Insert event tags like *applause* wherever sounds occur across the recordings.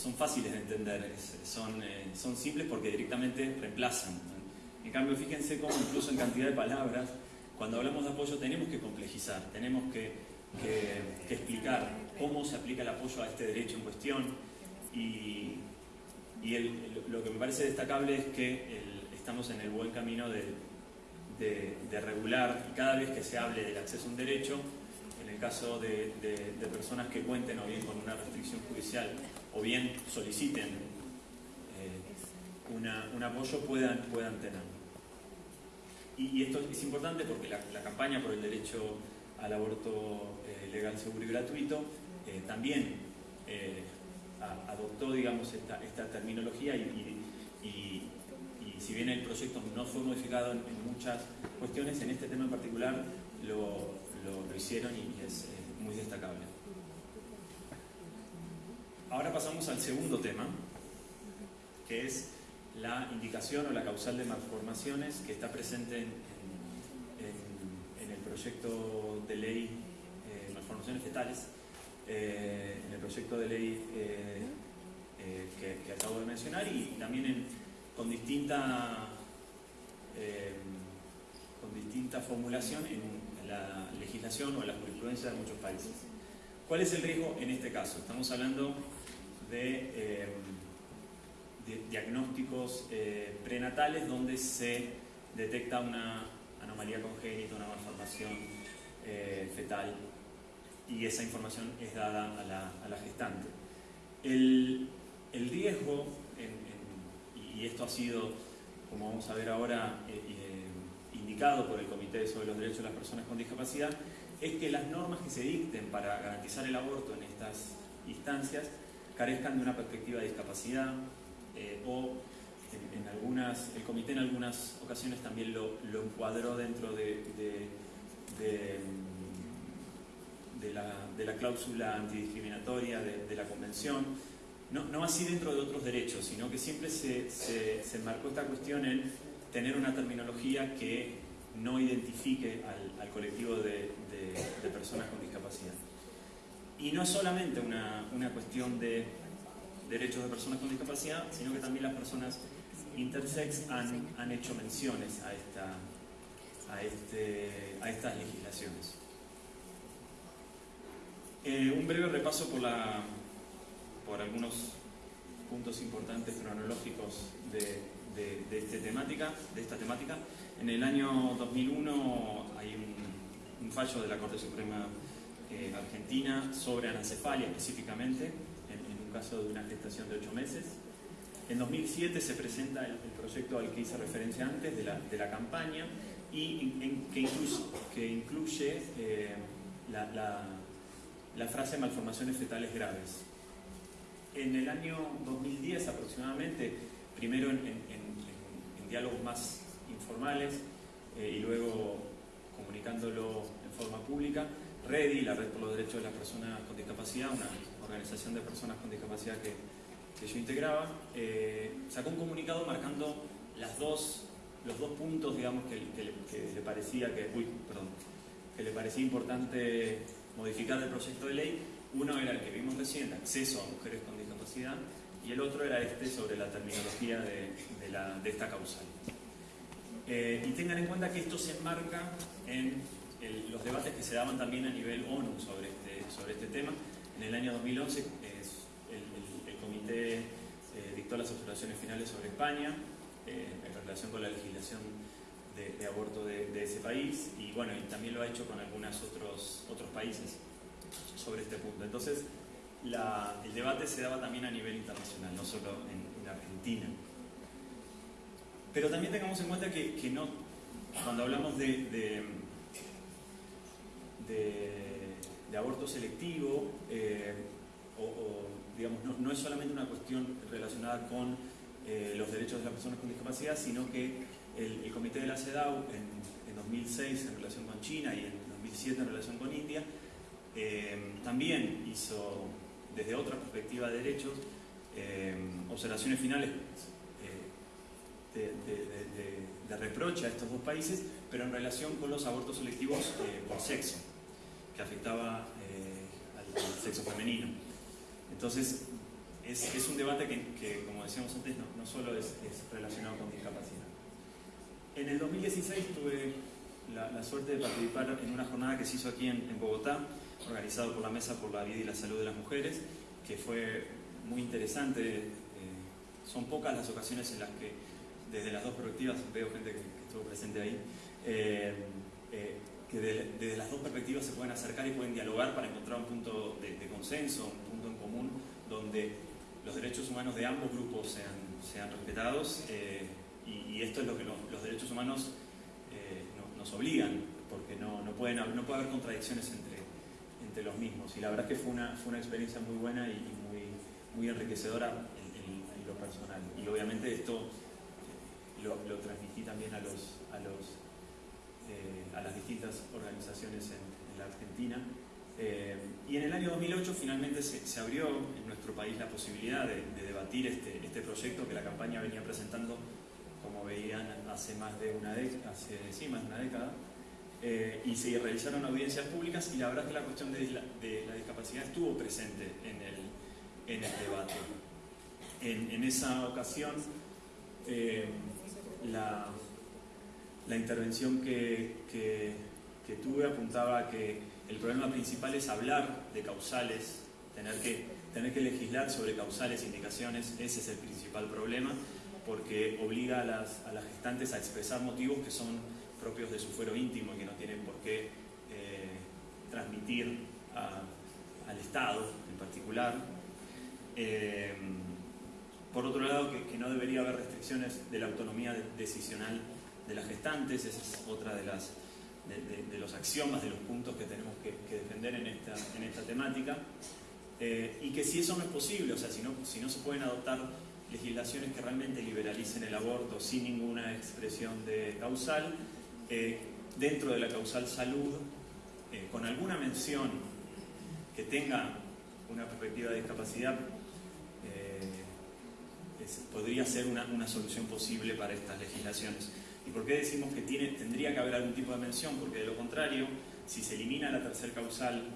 son fáciles de entender, son, son simples porque directamente reemplazan. En cambio, fíjense cómo incluso en cantidad de palabras, cuando hablamos de apoyo tenemos que complejizar, tenemos que, explicar cómo se aplica el apoyo a este derecho en cuestión y, lo que me parece destacable es que estamos en el buen camino de, de, regular y cada vez que se hable del acceso a un derecho, en el caso de, personas que cuenten o bien con una restricción judicial o bien soliciten eh, un apoyo, puedan, puedan tenerlo. Y, esto es importante porque la, campaña por el derecho al aborto eh, legal, seguro y gratuito eh, también adoptó digamos, esta, esta terminología y, si bien el proyecto no fue modificado en, muchas cuestiones, en este tema en particular lo, hicieron y, es muy destacable. Ahora pasamos al segundo tema, que es la indicación o la causal de malformaciones que está presente en, el proyecto de ley eh, malformaciones fetales, eh, en el proyecto de ley eh, que, acabo de mencionar y también con distinta, eh, con distinta formulación en, la legislación o en la jurisprudencia de muchos países. ¿Cuál es el riesgo en este caso? Estamos hablando de, eh, diagnósticos eh, prenatales donde se detecta una anomalía congénita, una malformación fetal y esa información es dada a la, gestante. El, riesgo y esto ha sido, como vamos a ver ahora, eh, eh, indicado por el Comité sobre los Derechos de las Personas con Discapacidad, es que las normas que se dicten para garantizar el aborto en estas instancias carezcan de una perspectiva de discapacidad eh, o en, algunas, el comité en algunas ocasiones también lo, encuadró dentro de, de, la, cláusula antidiscriminatoria de la convención no, así dentro de otros derechos, sino que siempre se, se, marcó esta cuestión en tener una terminología que no identifique al, colectivo de, personas con. Y no es solamente una, cuestión de derechos de personas con discapacidad, sino que también las personas intersex han, hecho menciones a, esta, a, este, a estas legislaciones. Eh, un breve repaso por la, por algunos puntos importantes cronológicos de, de, este temática, de esta temática. En el año 2001 hay un, fallo de la Corte Suprema eh, Argentina sobre anencefalia específicamente, en, un caso de una gestación de ocho meses. En 2007 se presenta el, proyecto al que hice referencia antes de la, de la campaña y en, que incluye, que incluye eh, la, la, la frase malformaciones fetales graves en el año 2010 aproximadamente, primero en, diálogos más informales eh, y luego comunicándolo en forma pública, REDI, la Red por los Derechos de las Personas con Discapacidad, una organización de personas con discapacidad que, yo integraba, eh, sacó un comunicado marcando los dos puntos digamos, que, le parecía que, perdón, que le parecía importante modificar del proyecto de ley. Uno era el que vimos recién, acceso a mujeres con y el otro era este sobre la terminología de, esta causal. Eh, y tengan en cuenta que esto se enmarca en los debates que se daban también a nivel ONU sobre este, sobre este tema. En el año 2011 el, comité eh, dictó las observaciones finales sobre España eh, en relación con la legislación de, aborto de, ese país y bueno, también lo ha hecho con algunos otros, otros países sobre este punto. Entonces, el debate se daba también a nivel internacional, no solo en, Argentina. Pero también tengamos en cuenta que, no, cuando hablamos de, aborto selectivo, eh, o, digamos, no, es solamente una cuestión relacionada con eh, los derechos de las personas con discapacidad, sino que el, Comité de la CEDAW en, en, 2006 en relación con China y en 2007 en relación con India, eh, también hizo desde otra perspectiva de derechos, observaciones finales eh, de, reproche a estos dos países, pero en relación con los abortos selectivos por sexo, que afectaba al, sexo femenino. Entonces, es, un debate que, como decíamos antes, no, solo es, relacionado con discapacidad. En el 2016 tuve la, suerte de participar en una jornada que se hizo aquí en, Bogotá, organizado por la Mesa por la Vida y la Salud de las Mujeres, que fue muy interesante. Eh, son pocas las ocasiones en las que, desde las dos perspectivas, veo gente que, estuvo presente ahí, eh, eh, que desde las dos perspectivas se pueden acercar y pueden dialogar para encontrar un punto de, consenso, un punto en común, donde los derechos humanos de ambos grupos sean, respetados eh, y, esto es lo que los derechos humanos eh, nos obligan, porque no, pueden, no puede haber contradicciones entre, entre los mismos. Y la verdad es que fue una, fue una experiencia muy buena y, muy, enriquecedora en, lo personal. Y obviamente esto lo, lo transmití también a, los, a, los, eh, a las distintas organizaciones en, en la Argentina. y en el año 2008 finalmente se, se abrió en nuestro país la posibilidad de, debatir este, este, proyecto que la campaña venía presentando, como veían, hace más de una, hace, sí, más de una década. Eh, y se realizaron audiencias públicas y la verdad es que la cuestión de la, de la discapacidad estuvo presente en el, en el debate. En, en esa ocasión, eh, la, la, intervención que, que, que tuve apuntaba que el problema principal es hablar de causales, tener que tener que legislar sobre causales e indicaciones, ese es el principal problema, porque obliga a las, a las gestantes a expresar motivos que son propios de su fuero íntimo y que no tienen por qué eh, transmitir al Estado en particular. Eh, por otro lado, que, no debería haber restricciones de la autonomía decisional de las gestantes, esa es otra de, las, de, los axiomas, de los puntos que tenemos que, defender en esta, en esta temática. Eh, y que si eso no es posible, o sea, si no, si no se pueden adoptar legislaciones que realmente liberalicen el aborto sin ninguna expresión de causal, eh, dentro de la causal salud, eh, con alguna mención que tenga una perspectiva de discapacidad, podría ser una, una, solución posible para estas legislaciones. ¿Y por qué decimos que tiene, tendría que haber algún tipo de mención? Porque de lo contrario, si se elimina la tercera causal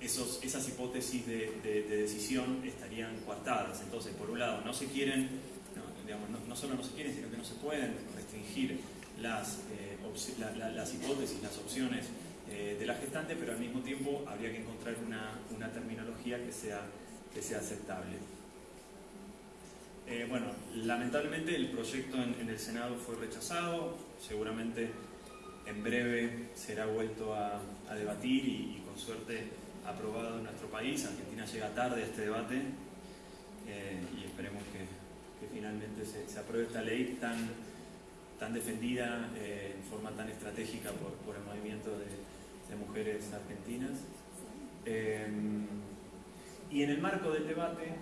esos, esas hipótesis de, decisión estarían coartadas. Entonces, por un lado, no se quieren, no, digamos, no, solo no se quieren, sino que no se pueden restringir las, eh, las hipótesis, las opciones eh, de la gestante, pero al mismo tiempo habría que encontrar una, una terminología que sea, que sea aceptable. Eh, bueno, lamentablemente el proyecto en, el Senado fue rechazado, seguramente en breve será vuelto a, debatir y con suerte aprobado en nuestro país. Argentina llega tarde a este debate eh, y esperemos que, finalmente se, apruebe esta ley tan, tan defendida eh, en forma tan estratégica por, el movimiento de, mujeres argentinas. Eh, y en el marco del debate,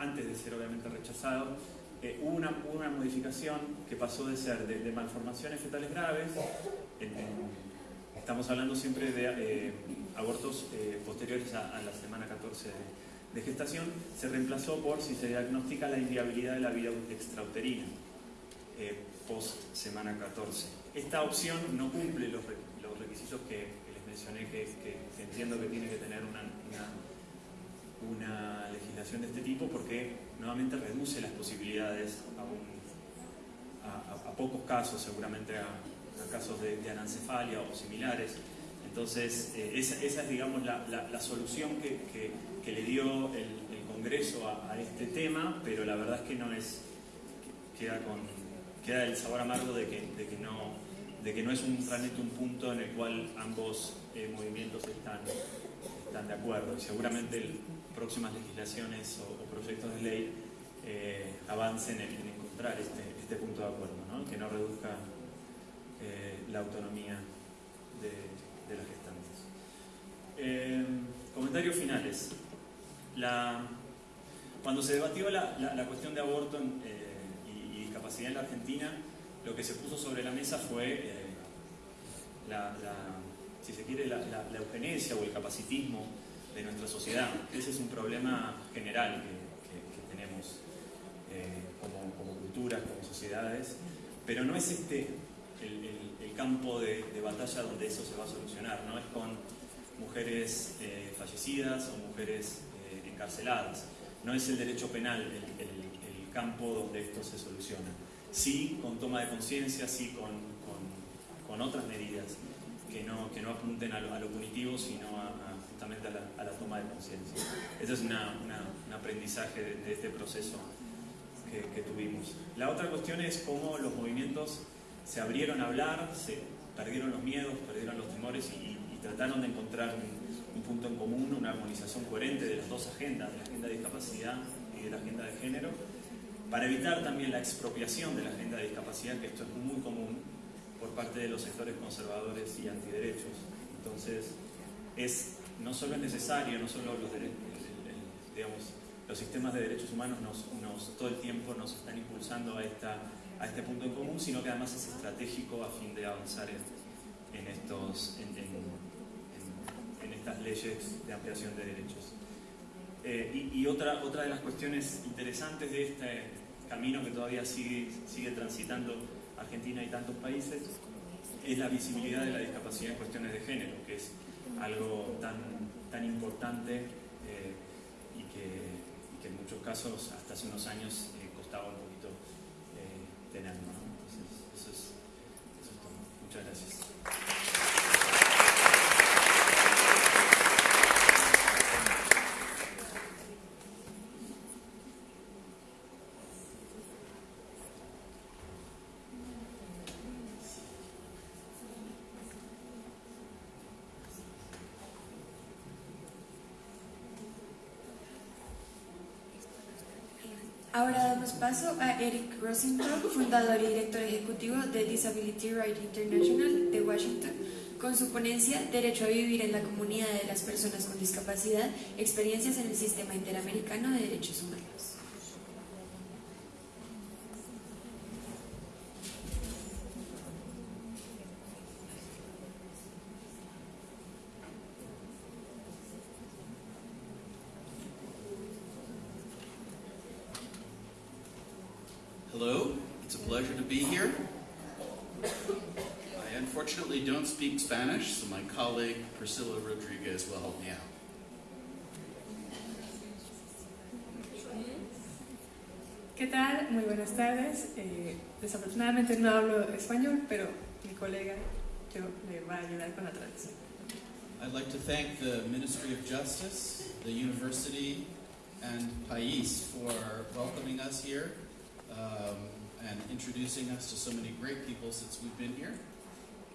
antes de ser obviamente rechazado, hubo una, una, modificación que pasó de ser de, malformaciones fetales graves, estamos hablando siempre de abortos eh, posteriores a, la semana 14 de, gestación, se reemplazó por si se diagnostica la inviabilidad de la vida extrauterina eh, post semana 14. Esta opción no cumple los, requisitos que, les mencioné que, entiendo que tiene que tener una, legislación de este tipo porque nuevamente reduce las posibilidades a, a, pocos casos, seguramente a, casos de, de anencefalia o similares. Entonces, eh, esa, es, digamos, la, solución que, le dio el, Congreso a, este tema, pero la verdad es que no es, queda, con, queda el sabor amargo de que, no, de que no es un, realmente un punto en el cual ambos eh, movimientos están, están de acuerdo. Y seguramente próximas legislaciones o, proyectos de ley eh, avancen en, encontrar este, este, punto de acuerdo, que no reduzca la autonomía de de las gestantes. Eh, comentarios finales. cuando se debatió la, cuestión de aborto eh, y, discapacidad en la Argentina, lo que se puso sobre la mesa fue eh, la, si se quiere, la, eugenesia o el capacitismo de nuestra sociedad. Ese es un problema general que, tenemos como, culturas, como sociedades, pero no es este el campo de, batalla donde eso se va a solucionar, no es con mujeres eh, fallecidas o mujeres eh, encarceladas. No es el derecho penal el, campo donde esto se soluciona. Sí con toma de conciencia, sí con, con, otras medidas que no, que no apunten a lo, punitivo, sino a, justamente a la, toma de conciencia. Ese es un aprendizaje de, este proceso que, tuvimos. La otra cuestión es cómo los movimientos se abrieron a hablar, se perdieron los miedos, perdieron los temores y, trataron de encontrar un, punto en común, una armonización coherente de las dos agendas, de la agenda de discapacidad y de la agenda de género, para evitar también la expropiación de la agenda de discapacidad, que esto es muy común por parte de los sectores conservadores y antiderechos. Entonces, es, no solo es necesario, no solo los, digamos, los sistemas de derechos humanos nos, todo el tiempo nos están impulsando a, este punto en común, sino que además es estratégico a fin de avanzar en, estas leyes de ampliación de derechos. Eh, y, otra, otra de las cuestiones interesantes de este camino que todavía sigue, sigue transitando Argentina y tantos países es la visibilidad de la discapacidad en cuestiones de género, que es algo tan, tan importante eh, y, que, en muchos casos hasta hace unos años eh, costaba un poquito eh, tenerlo. Entonces, eso es, eso es todo. Muchas gracias. Ahora damos paso a Eric Rosenthal, fundador y director ejecutivo de Disability Right International de Washington, con su ponencia Derecho a vivir en la comunidad de las personas con discapacidad, experiencias en el sistema interamericano de derechos humanos. Spanish, so my colleague Priscilla Rodriguez will help me out. ¿Qué tal? Muy buenas tardes. Eh, desafortunadamente no hablo español, pero mi colega yo le va a ayudar con la traducción. I'd like to thank the Ministry of Justice, the university, and Pais for welcoming us here um, and introducing us to so many great people since we've been here.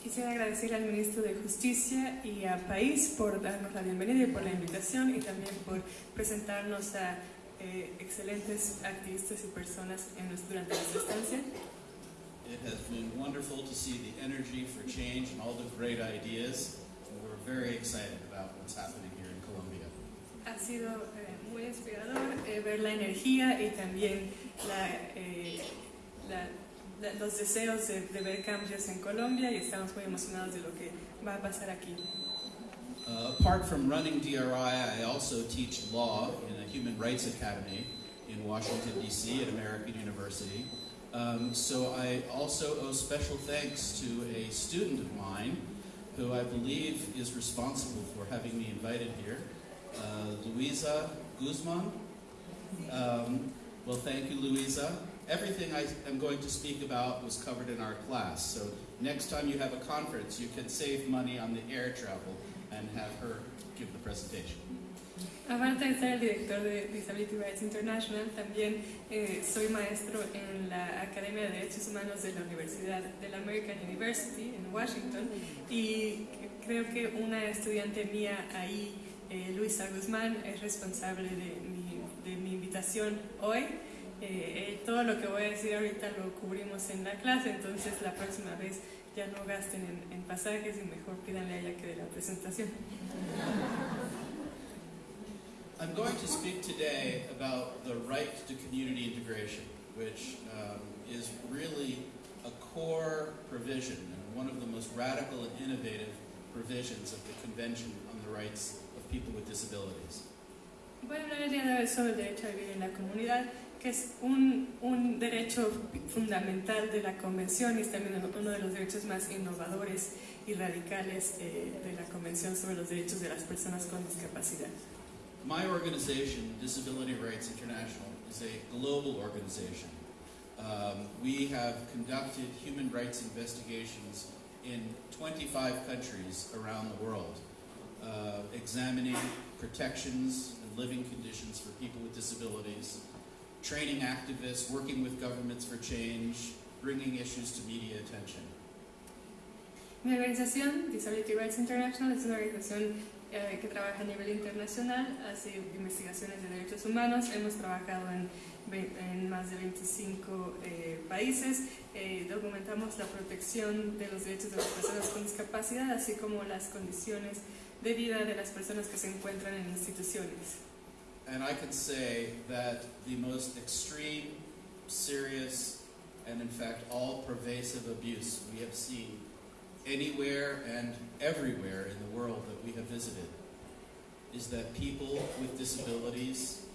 Quisiera agradecer al ministro de Justicia y a País por darnos la bienvenida y por la invitación y también por presentarnos a eh, excelentes activistas y personas en nuestro, durante nuestra estancia. It has been wonderful to see the energy for change and all the great ideas. And we're very excited about what's happening here in Colombia. Ha sido eh, muy inspirador eh, ver la energía y también la, eh, la los deseos de, de, ver cambios en Colombia y estamos muy emocionados de lo que va a pasar aquí. Uh, apart from running DRI, I also teach law in a human rights academy in Washington, D.C. at American University. Um, so I also owe special thanks to a student of mine who I believe is responsible for having me invited here, uh, Luisa Guzman. Um, well, thank you, Luisa everything I am going to speak about was covered in our class. So next time you have a conference, you can save money on the air travel and have her give the presentation. Aparte de ser el director de Disability Rights International, también eh, soy maestro en la Academia de Derechos Humanos de la Universidad de la American University en Washington y creo que una estudiante mía ahí, eh, Luisa Guzmán, es responsable de mi, de mi invitación hoy eh, todo lo que voy a decir ahorita lo cubrimos en la clase, entonces la próxima vez ya no gasten en, en pasajes y mejor pídanle a ella que de la presentación. I'm going to speak today about the right to community integration, which um, is really a core provision and one of the most radical and innovative provisions of the Convention on the Rights of People with Disabilities. Voy a hablar el día de hoy sobre el derecho a vivir en la comunidad que es un, un, derecho fundamental de la Convención y es también uno de los derechos más innovadores y radicales eh, de la Convención sobre los Derechos de las Personas con Discapacidad. My organization, Disability Rights International, is a global organization. Um, we have conducted human rights investigations in 25 countries around the world, uh, examining protections and living conditions for people with disabilities, training activists, working with governments for change, bringing issues to media attention. Mi organización, Disability Rights International, es una organización eh, que trabaja a nivel internacional, hace investigaciones de derechos humanos. Hemos trabajado en, en más de 25 eh, países. Eh, documentamos la protección de los derechos de las personas con discapacidad, así como las condiciones de vida de las personas que se encuentran en instituciones. And I can say that the most extreme, serious, and in fact all pervasive abuse we have seen anywhere and everywhere in the world that we have visited is that people with disabilities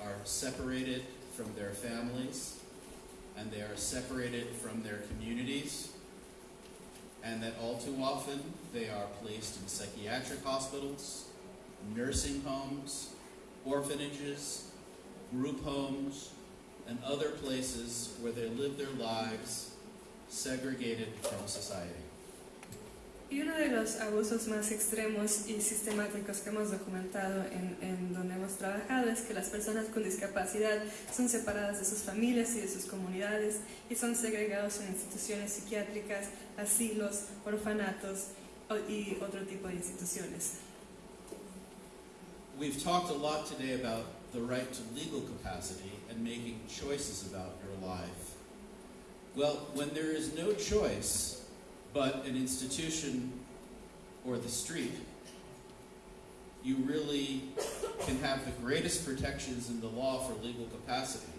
are separated from their families and they are separated from their communities and that all too often they are placed in psychiatric hospitals, nursing homes, orphanages, group homes, and other places where they live their lives segregated from society. Y uno de los abusos más extremos y sistemáticos que hemos documentado en, en donde hemos trabajado es que las personas con discapacidad son separadas de sus familias y de sus comunidades y son segregados en instituciones psiquiátricas, asilos, orfanatos y otro tipo de instituciones. We've talked a lot today about the right to legal capacity and making choices about your life. Well, when there is no choice but an institution or the street, you really can have the greatest protections in the law for legal capacity,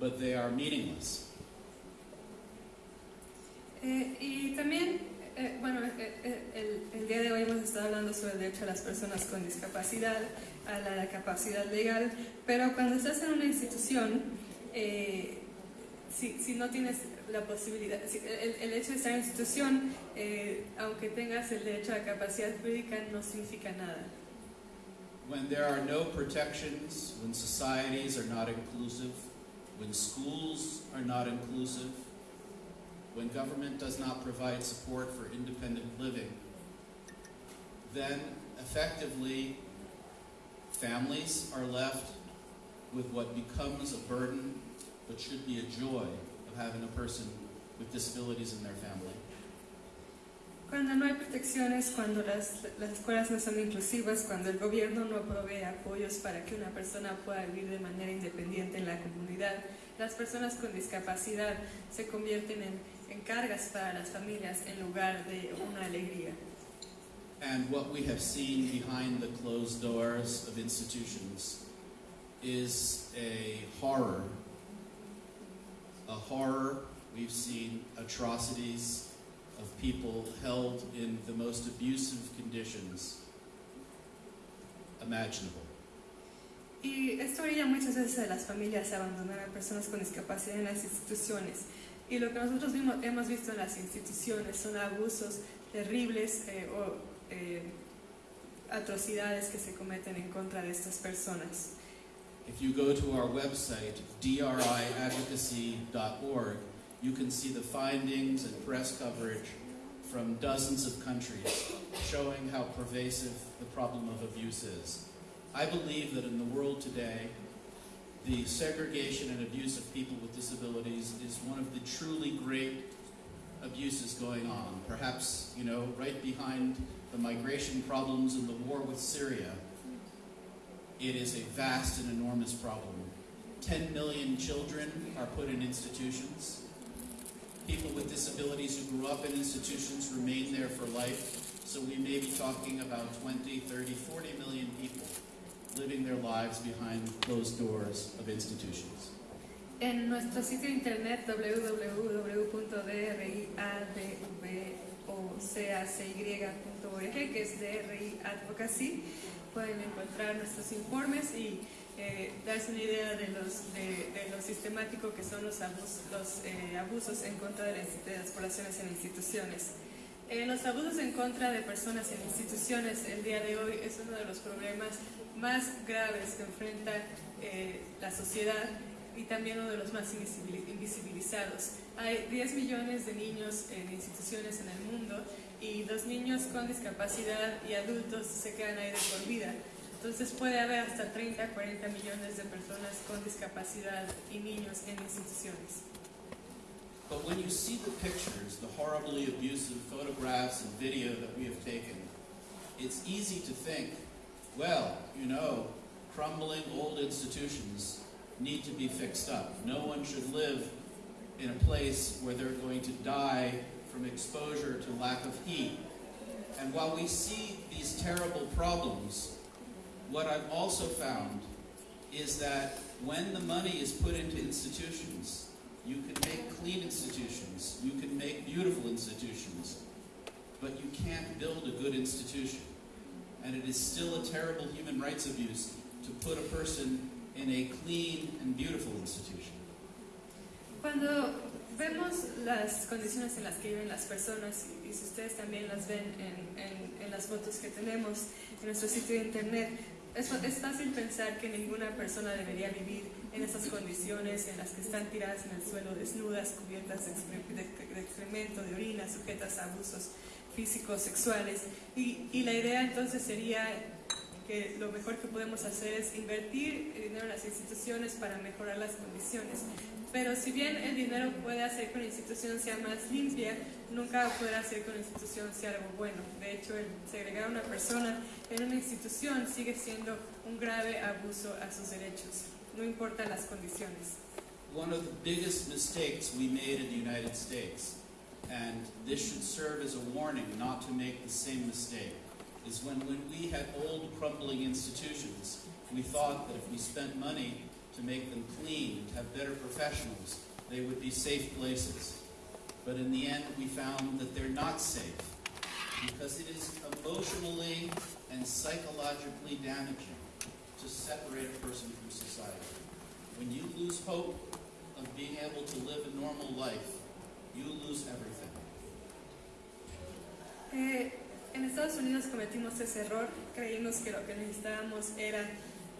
but they are meaningless. Eh, y también, eh, bueno, eh, eh, el, el día de hoy hemos estado hablando sobre el derecho a las personas con discapacidad, a la capacidad legal, pero cuando estás en una institución, eh, si, si no tienes la posibilidad, si- el, el hecho de estar en una institución, eh, aunque tengas el derecho a la capacidad jurídica, no significa nada. When there are no protections, when societies are not inclusive, when schools are not inclusive, when government does not provide support for independent living, then effectively families are left with what becomes a burden but should be a joy of having a person with disabilities in their family. Cuando no hay protecciones, cuando las, las escuelas no son inclusivas, cuando el gobierno no provee apoyos para que una persona pueda vivir de manera independiente en la comunidad, las personas con discapacidad se convierten en, en cargas para las familias en lugar de una alegría. And what we have seen behind the closed doors of institutions is a horror. A horror. We've seen atrocities of people held in the most abusive conditions imaginable. Y esto orilla muchas veces a las familias a abandonar a personas con discapacidad en las instituciones. Y lo que nosotros vimos- hemos visto en las instituciones son abusos terribles eh, o eh, atrocidades que se cometen en contra de estas personas. If you go to our website, driadvocacy.org, you can see the findings and press coverage from dozens of countries showing how pervasive the problem of abuse is. I believe that in the world today, the segregation and abuse of people with disabilities is one of the truly great abuses going on. Perhaps, you know, right behind the migration problems and the war with Syria, it is a vast and enormous problem. 10 million children are put in institutions. People with disabilities who grew up in institutions remain there for life. So we may be talking about 20, 30, 40 million people living their lives behind closed doors of institutions. En nuestro sitio internet www.driadvocacy.org, que es DRI Advocacy, pueden encontrar nuestros informes y eh, darse una idea de, los, de, de lo sistemático que son los, abus- los, eh, abusos en contra de las, de las poblaciones en instituciones. Eh, los abusos en contra de personas en instituciones el día de hoy es uno de los problemas más graves que enfrenta eh, la sociedad y también uno de los más invisibil- invisibilizados. Hay 10 millones de niños en instituciones en el mundo y los niños con discapacidad y adultos se quedan ahí de por vida. Entonces puede haber hasta 30, 40 millones de personas con discapacidad y niños en instituciones. But when you see the pictures, the horribly abusive photographs and video that we have taken, it's easy to think, well, you know, crumbling old institutions need to be fixed up. No one should live in a place where they're going to die from exposure to lack of heat. And while we see these terrible problems, what I've also found is that when the money is put into institutions, you can make clean institutions, you can make beautiful institutions, but you can't build a good institution. And it is still a terrible human rights abuse to put a person in a clean and beautiful institution. Cuando vemos las condiciones en las que viven las personas, y, si ustedes también las ven en, en- en las fotos que tenemos en nuestro sitio de internet, es, es fácil pensar que ninguna persona debería vivir en esas condiciones en las que están tiradas en el suelo, desnudas, cubiertas de, excre- de- excremento, de orina, sujetas a abusos físicos, sexuales. Y, y la idea entonces sería que lo mejor que podemos hacer es invertir el dinero en las instituciones para mejorar las condiciones. Pero si bien el dinero puede hacer que una institución sea más limpia, nunca podrá hacer que una institución sea algo bueno. De hecho, segregar a una persona en una institución sigue siendo un grave abuso a sus derechos, no importa las condiciones. One of the biggest mistakes we made in the United States, and this should serve as a warning not to make the same mistake, is when, when we had old crumbling institutions, we thought that if we spent money to make them clean, to have better professionals, they would be safe places. But in the end, we found that they're not safe because it is emotionally and psychologically damaging to separate a person from society. When you lose hope of being able to live a normal life, you lose everything. Eh, en Estados Unidos cometimos ese error, creímos que lo que necesitábamos era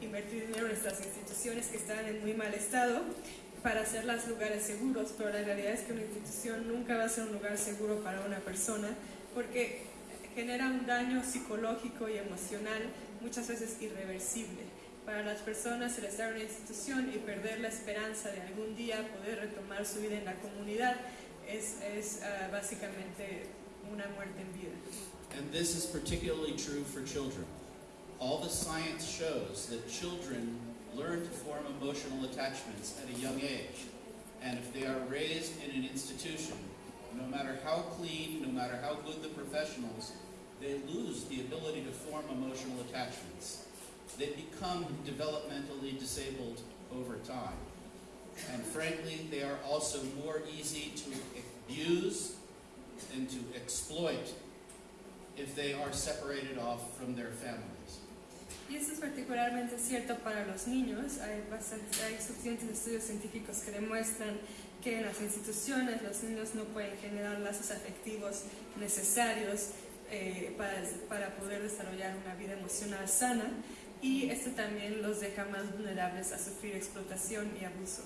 invertir dinero en nuestras instituciones que estaban en muy mal estado para hacerlas lugares seguros, pero la realidad es que una institución nunca va a ser un lugar seguro para una persona porque genera un daño psicológico y emocional muchas veces irreversible. Para las personas el estar en una institución y perder la esperanza de algún día poder retomar su vida en la comunidad es, es ah, básicamente una muerte en vida. And this is particularly true for children. All the science shows that children learn to form emotional attachments at a young age. And if they are raised in an institution, no matter how clean, no matter how good the professionals, they lose the ability to form emotional attachments. They become developmentally disabled over time. And frankly, they are also more easy to abuse and to exploit if they are separated off from their families. Y esto es particularmente cierto para los niños. Hay, bastante- hay suficientes estudios científicos que demuestran que en las instituciones los niños no pueden generar lazos afectivos necesarios eh, para, para poder desarrollar una vida emocional sana y esto también los deja más vulnerables a sufrir explotación y abuso.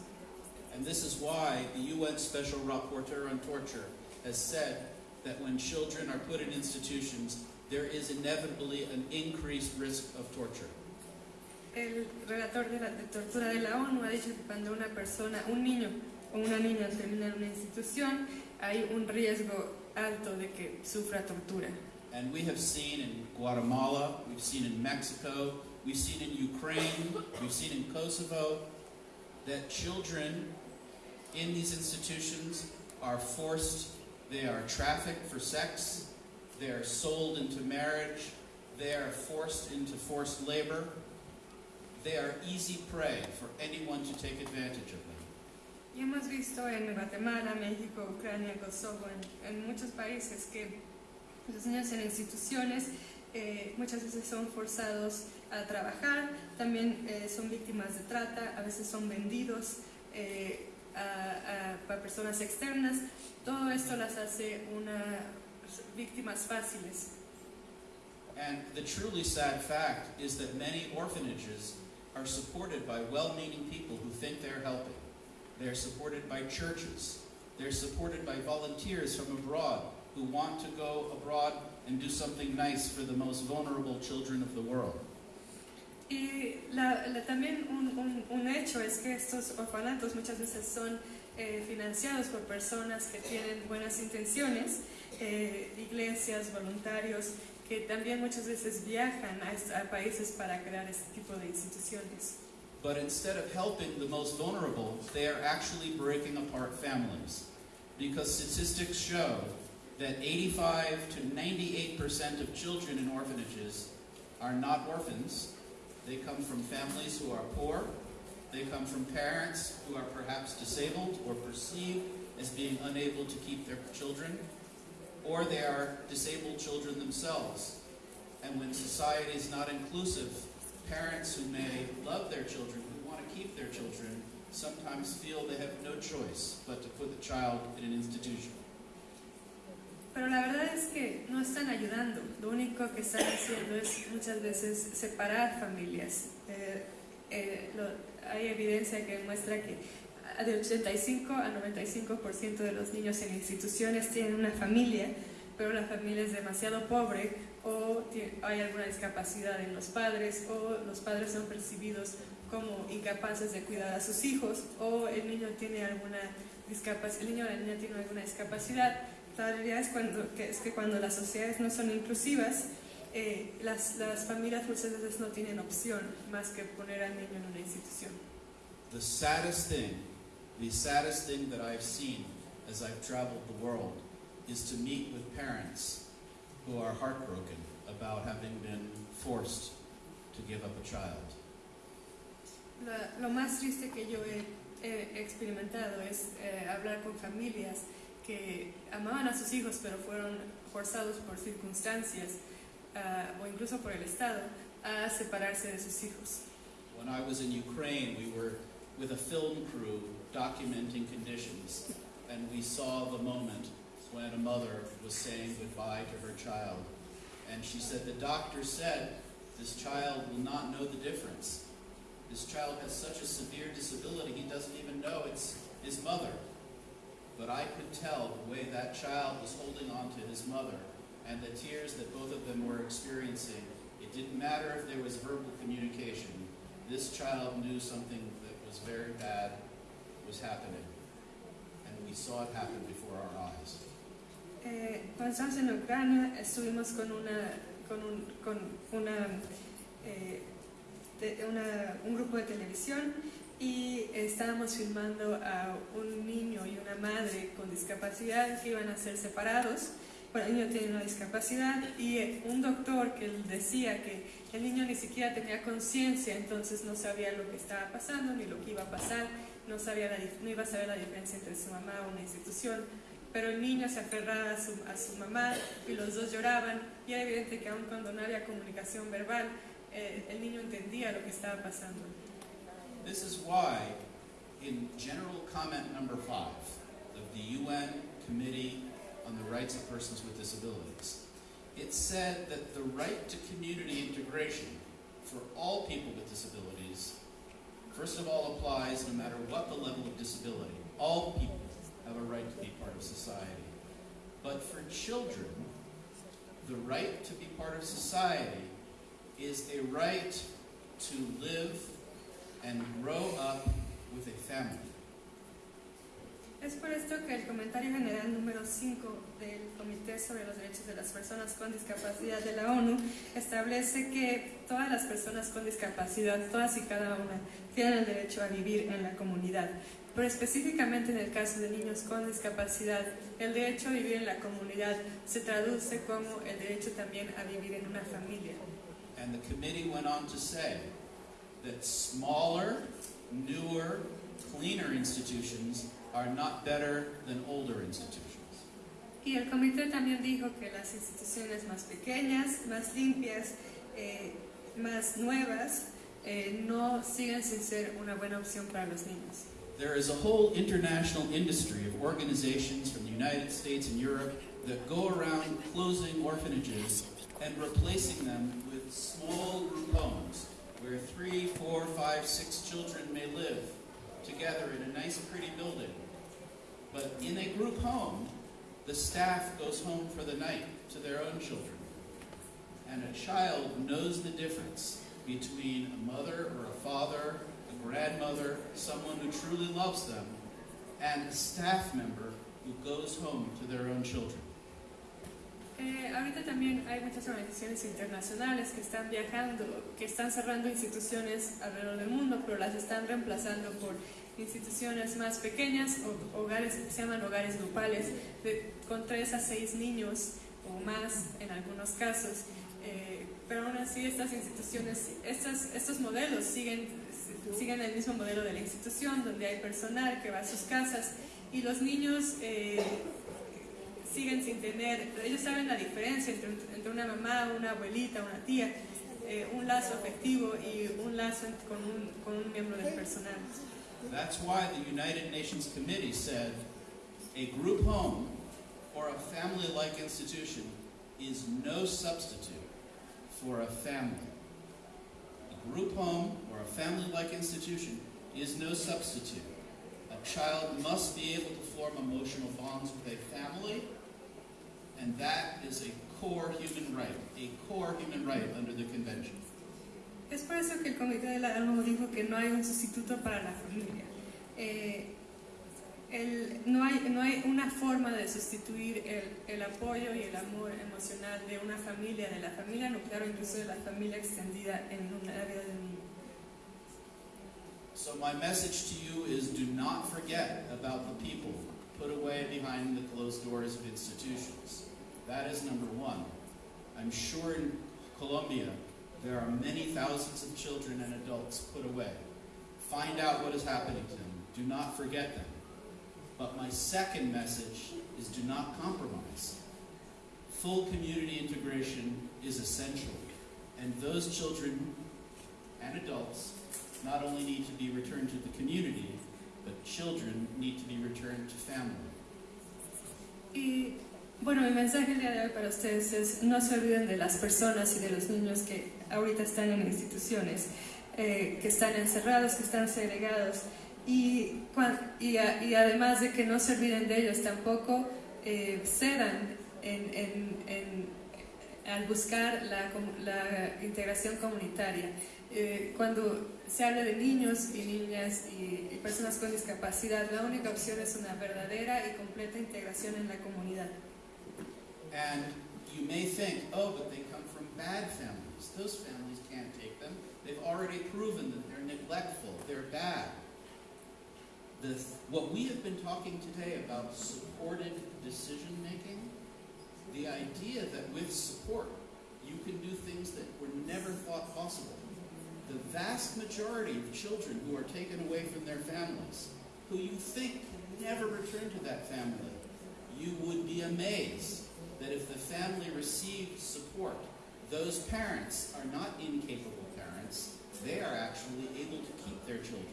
And this is why the UN Special Rapporteur on Torture has said that when children are put in institutions, there is inevitably an increased risk of torture. El relator de, la, de tortura de la ONU ha dicho que cuando una persona, un niño o una niña termina en una institución, hay un riesgo alto de que sufra tortura. And we have seen in Guatemala, we've seen in Mexico, we've seen in Ukraine, we've seen in Kosovo, that children in these institutions are forced, they are trafficked for sex, they are sold into marriage, they are forced into forced labor. They are easy prey for anyone to take advantage of them. Y hemos visto en Guatemala, México, Ucrania, Kosovo, en, en muchos países que los niños en instituciones eh, muchas veces son forzados a trabajar, también eh, son víctimas de trata, a veces son vendidos eh, a, a- personas externas. Todo esto las hace una víctimas fáciles. And the truly sad fact is that many orphanages are supported by well meaning people who think they're helping. They're supported by churches. They're supported by volunteers from abroad who want to go abroad and do something nice for the most vulnerable children of the world. Y la- la- también un, un- un hecho es que estos orfanatos muchas veces son eh, financiados por personas que tienen buenas intenciones, eh, iglesias, voluntarios, que también muchas veces viajan a, a países para crear este tipo de instituciones. But instead of helping the most vulnerable, they are actually breaking apart families. Because statistics show that 85 to 98% of children in orphanages are not orphans. They come from families who are poor. They come from parents who are perhaps disabled or perceived as being unable to keep their children. Or they are disabled children themselves. And when society is not inclusive, parents who may love their children, who want to keep their children, sometimes feel they have no choice but to put the child in an institution. Pero la verdad es que no están ayudando. Lo único que están haciendo es muchas veces separar familias. Eh, eh, lo- hay evidencia que muestra que a- de 85 a 95% de los niños en instituciones tienen una familia, pero la familia es demasiado pobre o hay alguna discapacidad en los padres o los padres son percibidos como incapaces de cuidar a sus hijos o el niño tiene alguna discapacidad, el niño o la niña tiene alguna discapacidad la realidad es, cuando, que, es que cuando las sociedades no son inclusivas, eh, las, las familias muchas veces no tienen opción más que poner al niño en una institución. The saddest thing, the saddest thing that I've seen as I've traveled the world is to meet with parents who are heartbroken about having been forced to give up a child. La- lo más triste que yo he, he experimentado es eh, hablar con familias que amaban a sus hijos pero fueron forzados por circunstancias ah, o incluso por el Estado a separarse de sus hijos. When I was in Ukraine, we were with a film crew documenting conditions, and we saw the moment when a mother was saying goodbye to her child. And she said, The doctor said this child will not know the difference. This child has such a severe disability, he doesn't even know it's his mother. But I could tell the way that child was holding on to his mother and the tears that both of them were experiencing. It didn't matter if there was verbal communication. This child knew something that was very bad was happening. And we saw it happen before our eyes. Eh, estábamos en Ucrania estuvimos con, una, con, un, con una, eh, de- una- un grupo de televisión y estábamos filmando a un niño y una madre con discapacidad que iban a ser separados. El niño tiene una discapacidad y un doctor que decía que el niño ni siquiera tenía conciencia, entonces no sabía lo que estaba pasando ni lo que iba a pasar, no, sabía la no iba a saber la diferencia entre su mamá o una institución pero el niño se aferraba a su, a su mamá y los dos lloraban y era evidente que aun cuando no había comunicación verbal, eh, el niño entendía lo que estaba pasando. This is why, in general comment number five of the UN Committee on the Rights of Persons with Disabilities, it said that the right to community integration for all people with disabilities, first of all, applies no matter what the level of disability. All people have a right to be part of society. But for children, the right to be part of society is a right to live and grow up with a family. Es por esto que el comentario general número 5 del Comité sobre los Derechos de las Personas con Discapacidad de la ONU establece que todas las personas con discapacidad, todas y cada una, tienen el derecho a vivir en la comunidad. Pero específicamente en el caso de niños con discapacidad, el derecho a vivir en la comunidad se traduce como el derecho también a vivir en una familia. And the committee went on to say that smaller, newer, cleaner institutions are not better than older institutions. Y el comité también dijo que las instituciones más pequeñas, más limpias, eh, más nuevas, eh, no siguen sin ser una buena opción para los niños. There is a whole international industry of organizations from the United States and Europe that go around closing orphanages and replacing them with small group homes where three, four, five, six children may live together in a nice, pretty building. But in a group home, the staff goes home for the night to their own children. And a child knows the difference between a mother or a father, a grandmother, someone who truly loves them, and a staff member who goes home to their own children. Eh, ahorita también hay muchas organizaciones internacionales que están viajando, que están cerrando instituciones alrededor del mundo, pero las están reemplazando por instituciones más pequeñas, o hogares se llaman hogares grupales, de, con tres a seis niños o más en algunos casos. Eh, pero aún así estas instituciones, estas, estos modelos siguen, siguen el mismo modelo de la institución, donde hay personal que va a sus casas y los niños eh, siguen sin tener, ellos saben la diferencia entre, entre una mamá, una abuelita, una tía, eh, un lazo afectivo y un lazo con un, con un miembro del personal. That's why the United Nations Committee said a group home or a family like institution is no substitute for a family. A group home or a family like institution is no substitute. A child must be able to form emotional bonds with a family, and that is a core human right, a core human right under the convention. Es por eso que el Comité de la ONU dijo que no hay un sustituto para la familia. Eh, el- no, hay, no hay una forma de sustituir el, el apoyo y el amor emocional de una familia, de la familia nuclear o incluso de la familia extendida en un área del niño. So my message to you is do not forget about the people put away behind the closed doors of institutions. That is number one. I'm sure in Colombia there are many thousands of children and adults put away. Find out what is happening to them. Do not forget them. But my second message is do not compromise. Full community integration is essential. And those children and adults not only need to be returned to the community, but children need to be returned to family. Bueno, mi mensaje el día de hoy para ustedes es no se olviden de las personas y de los niños que ahorita están en instituciones, eh, que están encerrados, que están segregados. Y, y, y además de que no se olviden de ellos, tampoco eh, cedan al buscar la, la integración comunitaria. Eh, cuando se habla de niños y niñas y personas con discapacidad, la única opción es una verdadera y completa integración en la comunidad. And you may think, oh, but they come from bad families. Those families can't take them. They've already proven that they're neglectful, they're bad. The, what we have been talking today about supported decision making, the idea that with support you can do things that were never thought possible. The vast majority of children who are taken away from their families, who you think can never return to that family, you would be amazed that if the family received support, those parents are not incapable parents, they are actually able to keep their children.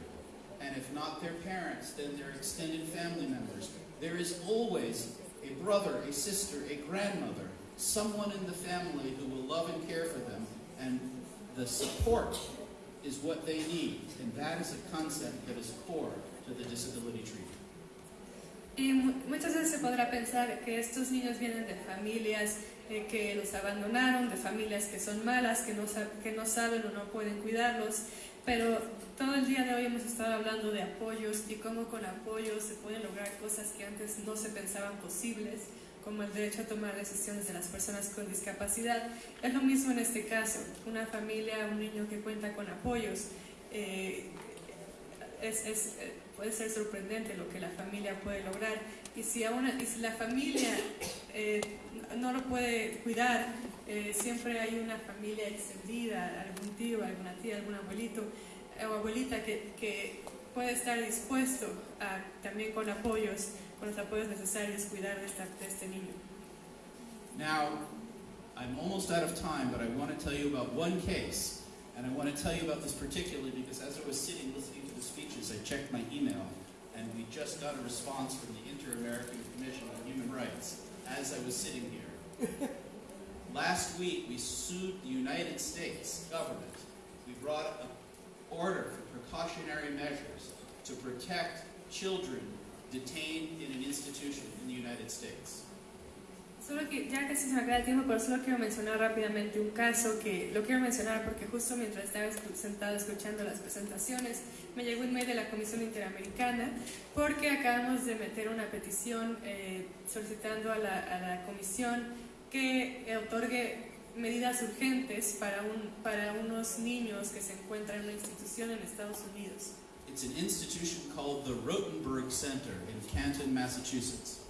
And if not their parents, then their extended family members. There is always a brother, a sister, a grandmother, someone in the family who will love and care for them, and the support is what they need. And that is a concept that is core to the disability treaty. Y mu- muchas veces se podrá pensar que estos niños vienen de familias eh, que los abandonaron, de familias que son malas, que no, que no saben o no pueden cuidarlos, pero todo el día de hoy hemos estado hablando de apoyos y cómo con apoyos se pueden lograr cosas que antes no se pensaban posibles, como el derecho a tomar decisiones de las personas con discapacidad. Es lo mismo en este caso, una familia, un niño que cuenta con apoyos. eh, es, es, eh, puede ser sorprendente lo que la familia puede lograr. Y si, aún, y si la familia eh, no lo puede cuidar, eh, siempre hay una familia extendida, algún tío, alguna tía, algún abuelito eh, o abuelita que, que puede estar dispuesto a, también con apoyos, con los apoyos necesarios, cuidar de, esta- de este niño. Now, I'm almost out of time, but I want to tell you about one case. And I want to tell you about this particularly because as I was sitting listening I checked my email, and we just got a response from the Inter American Commission on Human Rights. as I was sitting here. *laughs* Last week, we sued the United States government. We brought an order for precautionary measures to protect children detained in an institution in the United States. Solo que ya casi se me acaba el tiempo, pero solo quiero mencionar rápidamente un caso que lo quiero mencionar porque justo mientras estaba sentado escuchando las presentaciones me llegó un mail de la Comisión Interamericana porque acabamos de meter una petición eh, solicitando a la, a la Comisión que otorgue medidas urgentes para, un, para unos niños que se encuentran en una institución en Estados Unidos. It's an institution called the Rotenberg Center in Canton, Massachusetts.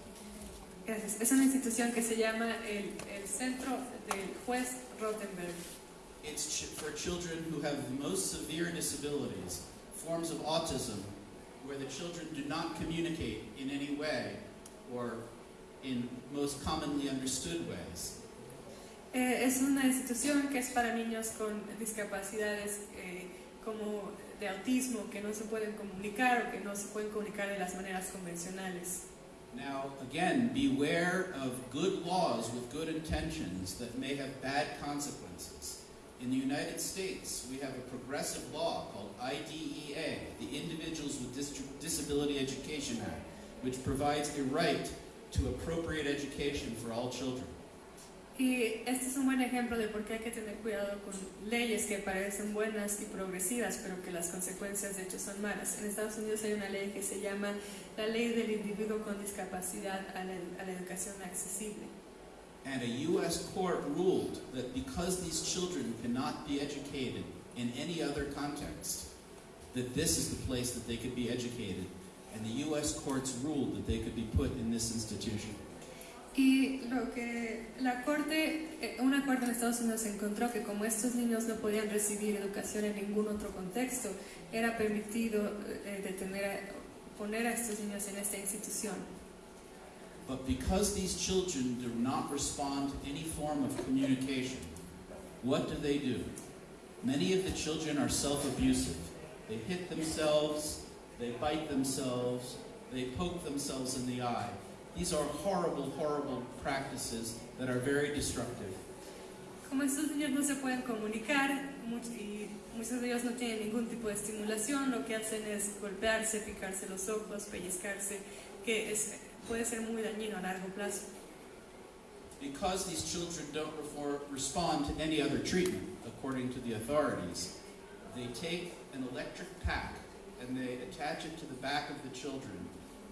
Gracias. Es una institución que se llama el, el Centro del Juez Rothenberg. It's ch- for children who have the most severe disabilities, forms of autism, where the children do not communicate in any way or in most commonly understood ways. Eh, es una institución que es para niños con discapacidades eh, como de autismo que no se pueden comunicar o que no se pueden comunicar de las maneras convencionales. Now, again, beware of good laws with good intentions that may have bad consequences. In the United States, we have a progressive law called IDEA, the Individuals with Dis- Disability Education Act, which provides a right to appropriate education for all children. Y este es un buen ejemplo de por qué hay que tener cuidado con leyes que parecen buenas y progresivas, pero que las consecuencias de hecho son malas. En Estados Unidos hay una ley que se llama la Ley del Individuo con Discapacidad a la, a la Educación Accesible. And a U.S. court ruled that because these children cannot be educated in any other context, that this is the place that they could be educated. And the U.S. courts ruled that they could be put in this institution. Y lo que la corte, eh, una corte en Estados Unidos encontró que como estos niños no podían recibir educación en ningún otro contexto, era permitido eh, detener, a- poner a estos niños en esta institución. But because these children do not respond to any form of communication, what do they do? Many of the children are self abusive. They hit themselves, they bite themselves, they poke themselves in the eye. These are horrible, horrible practices that are very destructive. Como estos niños no se pueden comunicar y muchos de ellos no tienen ningún tipo de estimulación, lo que hacen es golpearse, picarse los ojos, pellizcarse, que es, puede ser muy dañino a largo plazo. Because these children don't respond to any other treatment, according to the authorities, they take an electric pack and they attach it to the back of the children.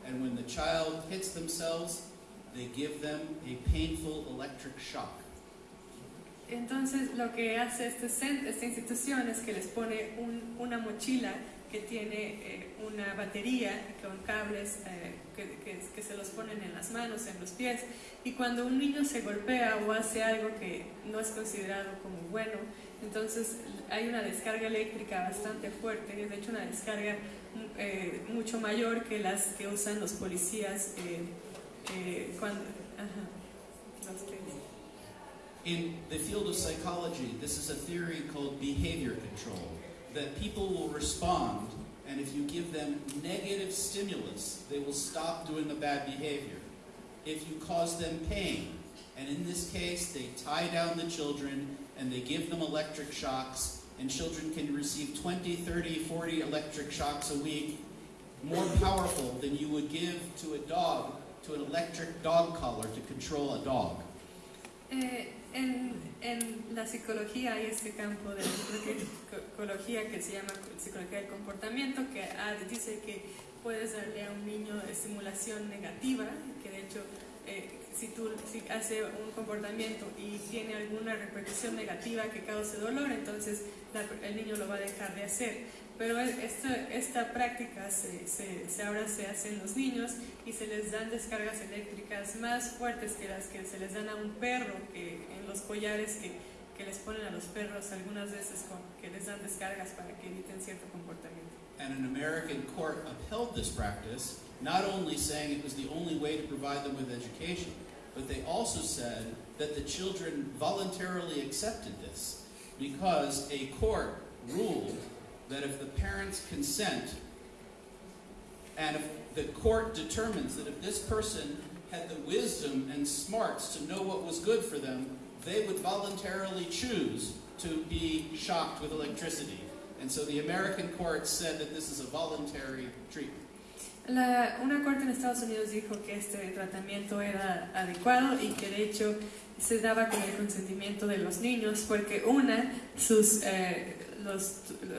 And when the child hits themselves, they give them a painful electric shock. Entonces, lo que hace este cen- esta institución es que les pone un- una mochila que tiene eh, una batería con cables eh, que, que- que se los ponen en las manos, en los pies, y cuando un niño se golpea o hace algo que no es considerado como bueno, entonces hay una descarga eléctrica bastante fuerte, de hecho una descarga eh, mucho mayor que las que usan los policías eh, eh, cuando... In the field of psychology, this is a theory called behavior control that people will respond, and if you give them negative stimulus, they will stop doing the bad behavior. If you cause them pain, and in this case, they tie down the children and they give them electric shocks, and children can receive 20, 30, 40 electric shocks a week, more powerful than you would give to a dog, to an electric dog collar to control a dog. Eh, en, en la psicología hay este campo de psicología que se llama psicología del comportamiento, que ah, dice que puedes darle a un niño estimulación negativa, que de hecho eh, si tú si hace un comportamiento y tiene alguna repercusión negativa que cause dolor, entonces la- el niño lo va a dejar de hacer. Pero esta, esta práctica se, se- se- ahora se hace en los niños y se les dan descargas eléctricas más fuertes que las que se les dan a un perro, que en los collares que, que les ponen a los perros algunas veces con, que les dan descargas para que eviten cierto comportamiento. And an American court upheld this practice, not only saying it was the only way to provide them with education, but they also said that the children voluntarily accepted this because a court ruled that if the parents consent and if the court determines that if this person had the wisdom and smarts to know what was good for them, they would voluntarily choose to be shocked with electricity. And so the American courts said that this is a voluntary treatment. La- una corte en Estados Unidos dijo que este tratamiento era adecuado y que de hecho se daba con el consentimiento de los niños porque una, sus, eh, los,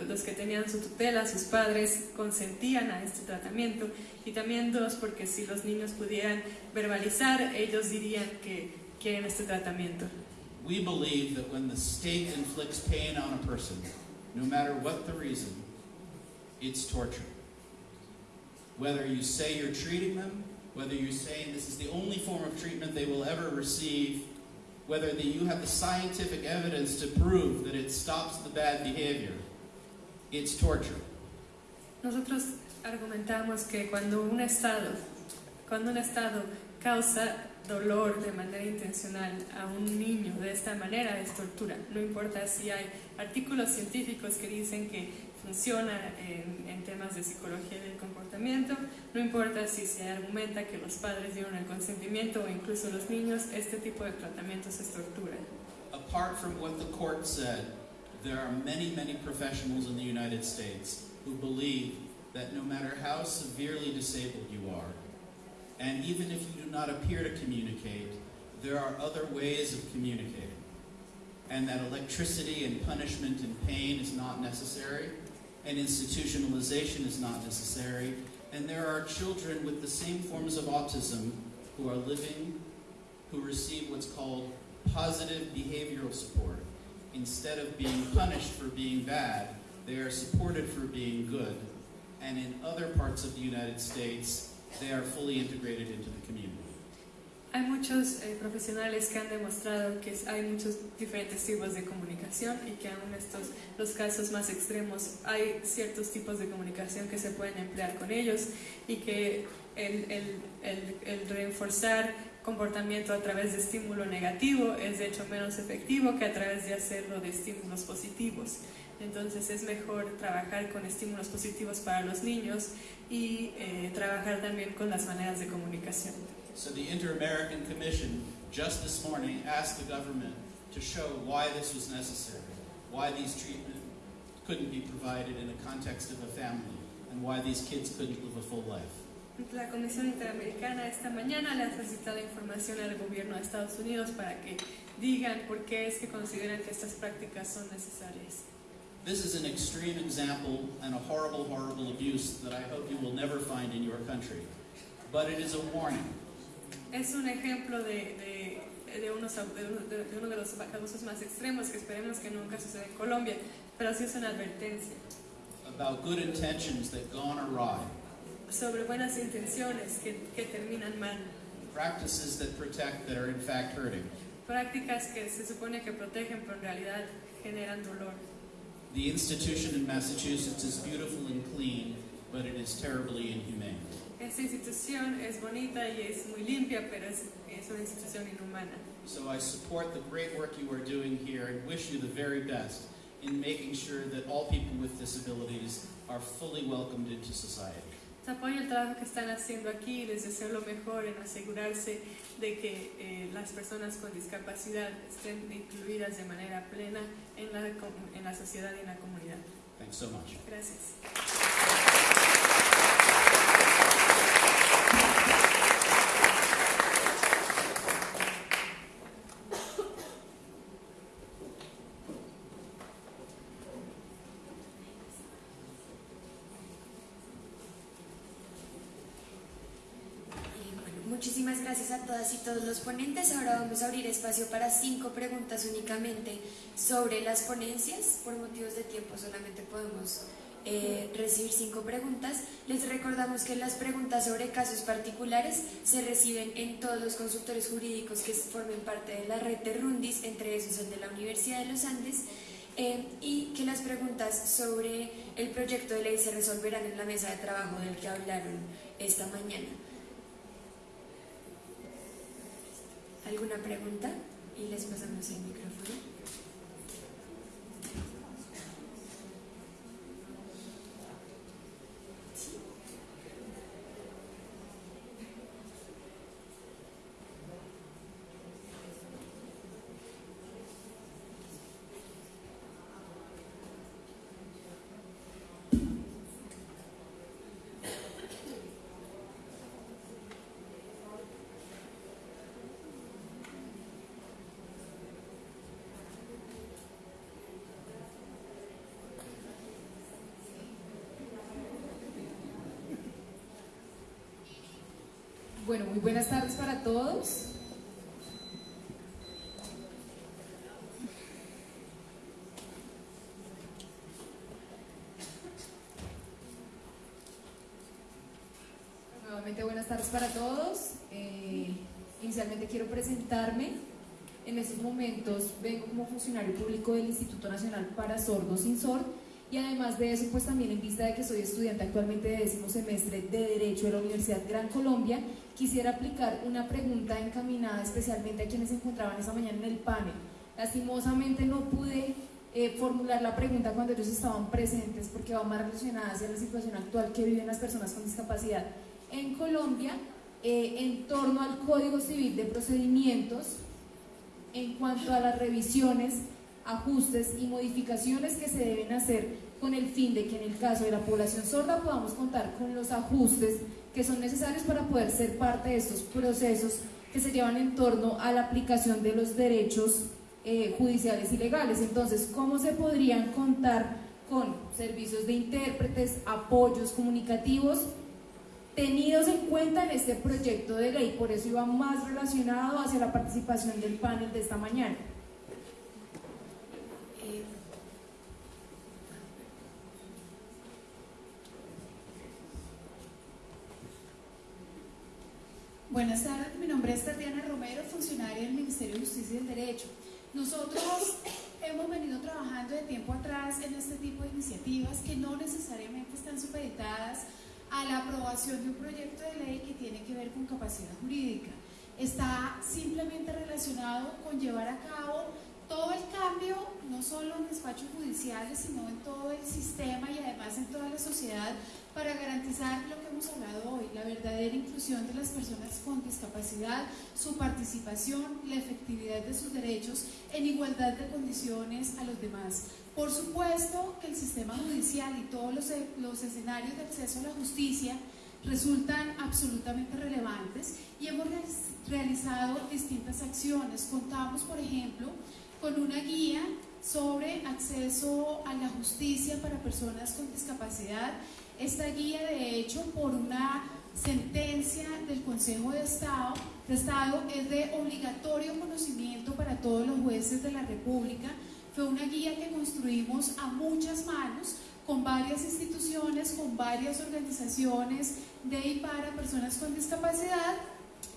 los que tenían su tutela, sus padres, consentían a este tratamiento y también dos, porque si los niños pudieran verbalizar, ellos dirían que quieren este tratamiento. We believe that when the state inflicts pain on a person, no matter what the reason, it's torture. Whether you say you're treating them, whether you're saying this is the only form of treatment they will ever receive, whether the, you have the scientific evidence to prove that it stops the bad behavior, it's torture. Nosotros argumentamos que cuando un Estado, cuando un Estado causa dolor de manera intencional a un niño de esta manera es tortura. No importa si hay artículos científicos que dicen que funciona en, en temas de psicología del comportamiento, no importa si se argumenta que los padres dieron el consentimiento o incluso los niños, este tipo de tratamientos es tortura. Apart from what the court said, there are many, many professionals in the United States who believe that no matter how severely disabled you are, and even if you do not appear to communicate, there are other ways of communicating. And that electricity and punishment and pain is not necessary, and institutionalization is not necessary, and there are children with the same forms of autism who are living, who receive what's called positive behavioral support. Instead of being punished for being bad, they are supported for being good. And in other parts of the United States, they are fully integrated into the community. Hay muchos eh, profesionales que han demostrado que hay muchos diferentes tipos de comunicación y que aún estos los casos más extremos hay ciertos tipos de comunicación que se pueden emplear con ellos y que el, el, el, el reforzar comportamiento a través de estímulo negativo es de hecho menos efectivo que a través de hacerlo de estímulos positivos. Entonces es mejor trabajar con estímulos positivos para los niños y eh, trabajar también con las maneras de comunicación. So the Inter-American Commission just this morning asked the government to show why this was necessary, why these treatment couldn't be provided in the context of a family, and why these kids couldn't live a full life. La Comisión Interamericana esta mañana le ha solicitado información al gobierno de Estados Unidos para que digan por qué es que consideran que estas prácticas son necesarias. This is an extreme example and a horrible, horrible abuse that I hope you will never find in your country. But it is a warning. Es un ejemplo de, de, de unos, de, uno- de- los abusos más extremos que esperemos que nunca suceda en Colombia, pero sí es una advertencia about good intentions that gone awry, sobre buenas intenciones que, que terminan mal, practices that protect that are in fact hurting. prácticas que se supone que protegen pero en realidad generan dolor. The institution in Massachusetts is beautiful and clean, but it is terribly inhumane. Esta institución es bonita y es muy limpia, pero es, es una institución inhumana. So I support the great work you are doing here and wish you the very best in making sure that all people with disabilities are fully welcomed into society. Apoyo el trabajo que están haciendo aquí y les deseo lo mejor en asegurarse de que eh, las personas con discapacidad estén incluidas de manera plena en la, en la sociedad y en la comunidad. Thanks so much. Gracias. Eh, bueno, muchísimas gracias a todas y todos los ponentes. Ahora vamos a abrir espacio para cinco preguntas únicamente sobre las ponencias. Por motivos de tiempo solamente podemos eh, recibir cinco preguntas. Les recordamos que las preguntas sobre casos particulares se reciben en todos los consultores jurídicos que formen parte de la red de Rundis, entre esos el de la Universidad de los Andes. eh, y que las preguntas sobre el proyecto de ley se resolverán en la mesa de trabajo del que hablaron esta mañana. ¿Alguna pregunta? Y les pasamos el micrófono. Bueno, muy buenas tardes para todos. Nuevamente buenas tardes para todos. Eh, inicialmente quiero presentarme. En estos momentos vengo como funcionario público del Instituto Nacional para Sordos sin Sord y además de eso, pues también en vista de que soy estudiante actualmente de décimo semestre de Derecho de la Universidad Gran Colombia, quisiera aplicar una pregunta encaminada especialmente a quienes se encontraban esa mañana en el panel. Lastimosamente no pude eh, formular la pregunta cuando ellos estaban presentes porque va más relacionada hacia la situación actual que viven las personas con discapacidad en Colombia eh, en torno al Código Civil de Procedimientos en cuanto a las revisiones, ajustes y modificaciones que se deben hacer con el fin de que en el caso de la población sorda podamos contar con los ajustes que son necesarios para poder ser parte de estos procesos que se llevan en torno a la aplicación de los derechos eh, judiciales y legales. Entonces, ¿cómo se podrían contar con servicios de intérpretes, apoyos comunicativos tenidos en cuenta en este proyecto de ley? Por eso iba más relacionado hacia la participación del panel de esta mañana. Buenas tardes, mi nombre es Tatiana Romero, funcionaria del Ministerio de Justicia y del Derecho. Nosotros hemos venido trabajando de tiempo atrás en este tipo de iniciativas que no necesariamente están supeditadas a la aprobación de un proyecto de ley que tiene que ver con capacidad jurídica. Está simplemente relacionado con llevar a cabo todo el cambio, no solo en despachos judiciales, sino en todo el sistema y además en toda la sociedad para garantizar lo que hemos hablado hoy, la verdadera inclusión de las personas con discapacidad, su participación, la efectividad de sus derechos en igualdad de condiciones a los demás. Por supuesto que el sistema judicial y todos los, los escenarios de acceso a la justicia resultan absolutamente relevantes y hemos realizado distintas acciones. Contamos, por ejemplo, con una guía sobre acceso a la justicia para personas con discapacidad esta guía, de hecho, por una sentencia del Consejo de Estado, de Estado es de obligatorio conocimiento para todos los jueces de la República. Fue una guía que construimos a muchas manos con varias instituciones, con varias organizaciones de y para personas con discapacidad,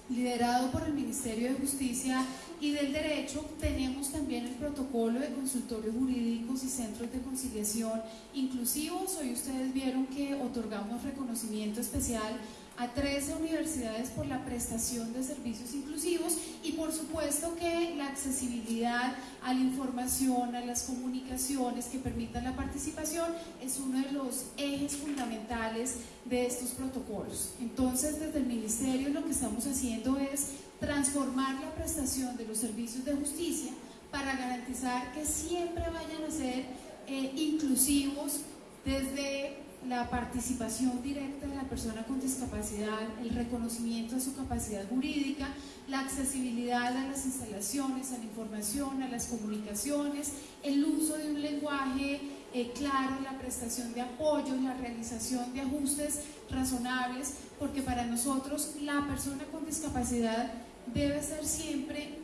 liderado por el Ministerio de Justicia y del derecho tenemos también el protocolo de consultorios jurídicos y centros de conciliación inclusivos. Hoy ustedes vieron que otorgamos reconocimiento especial a 13 universidades por la prestación de servicios inclusivos y por supuesto que la accesibilidad a la información, a las comunicaciones que permitan la participación es uno de los ejes fundamentales de estos protocolos. Entonces desde el Ministerio lo que estamos haciendo es transformar la prestación de los servicios de justicia para garantizar que siempre vayan a ser eh, inclusivos desde la participación directa de la persona con discapacidad, el reconocimiento de su capacidad jurídica, la accesibilidad a las instalaciones, a la información, a las comunicaciones, el uso de un lenguaje eh, claro, la prestación de apoyo, la realización de ajustes razonables, porque para nosotros la persona con discapacidad debe ser siempre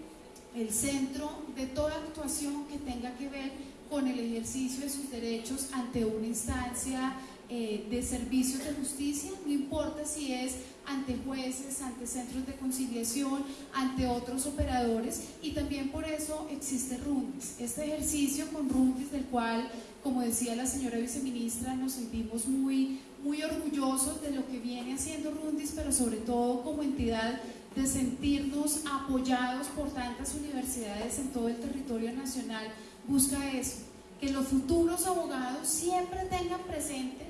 el centro de toda actuación que tenga que ver con el ejercicio de sus derechos ante una instancia eh, de servicios de justicia, no importa si es ante jueces, ante centros de conciliación, ante otros operadores y también por eso existe RUNDIS. Este ejercicio con RUNDIS del cual, como decía la señora viceministra, nos sentimos muy, muy orgullosos de lo que viene haciendo RUNDIS, pero sobre todo como entidad de sentirnos apoyados por tantas universidades en todo el territorio nacional, busca eso, que los futuros abogados siempre tengan presente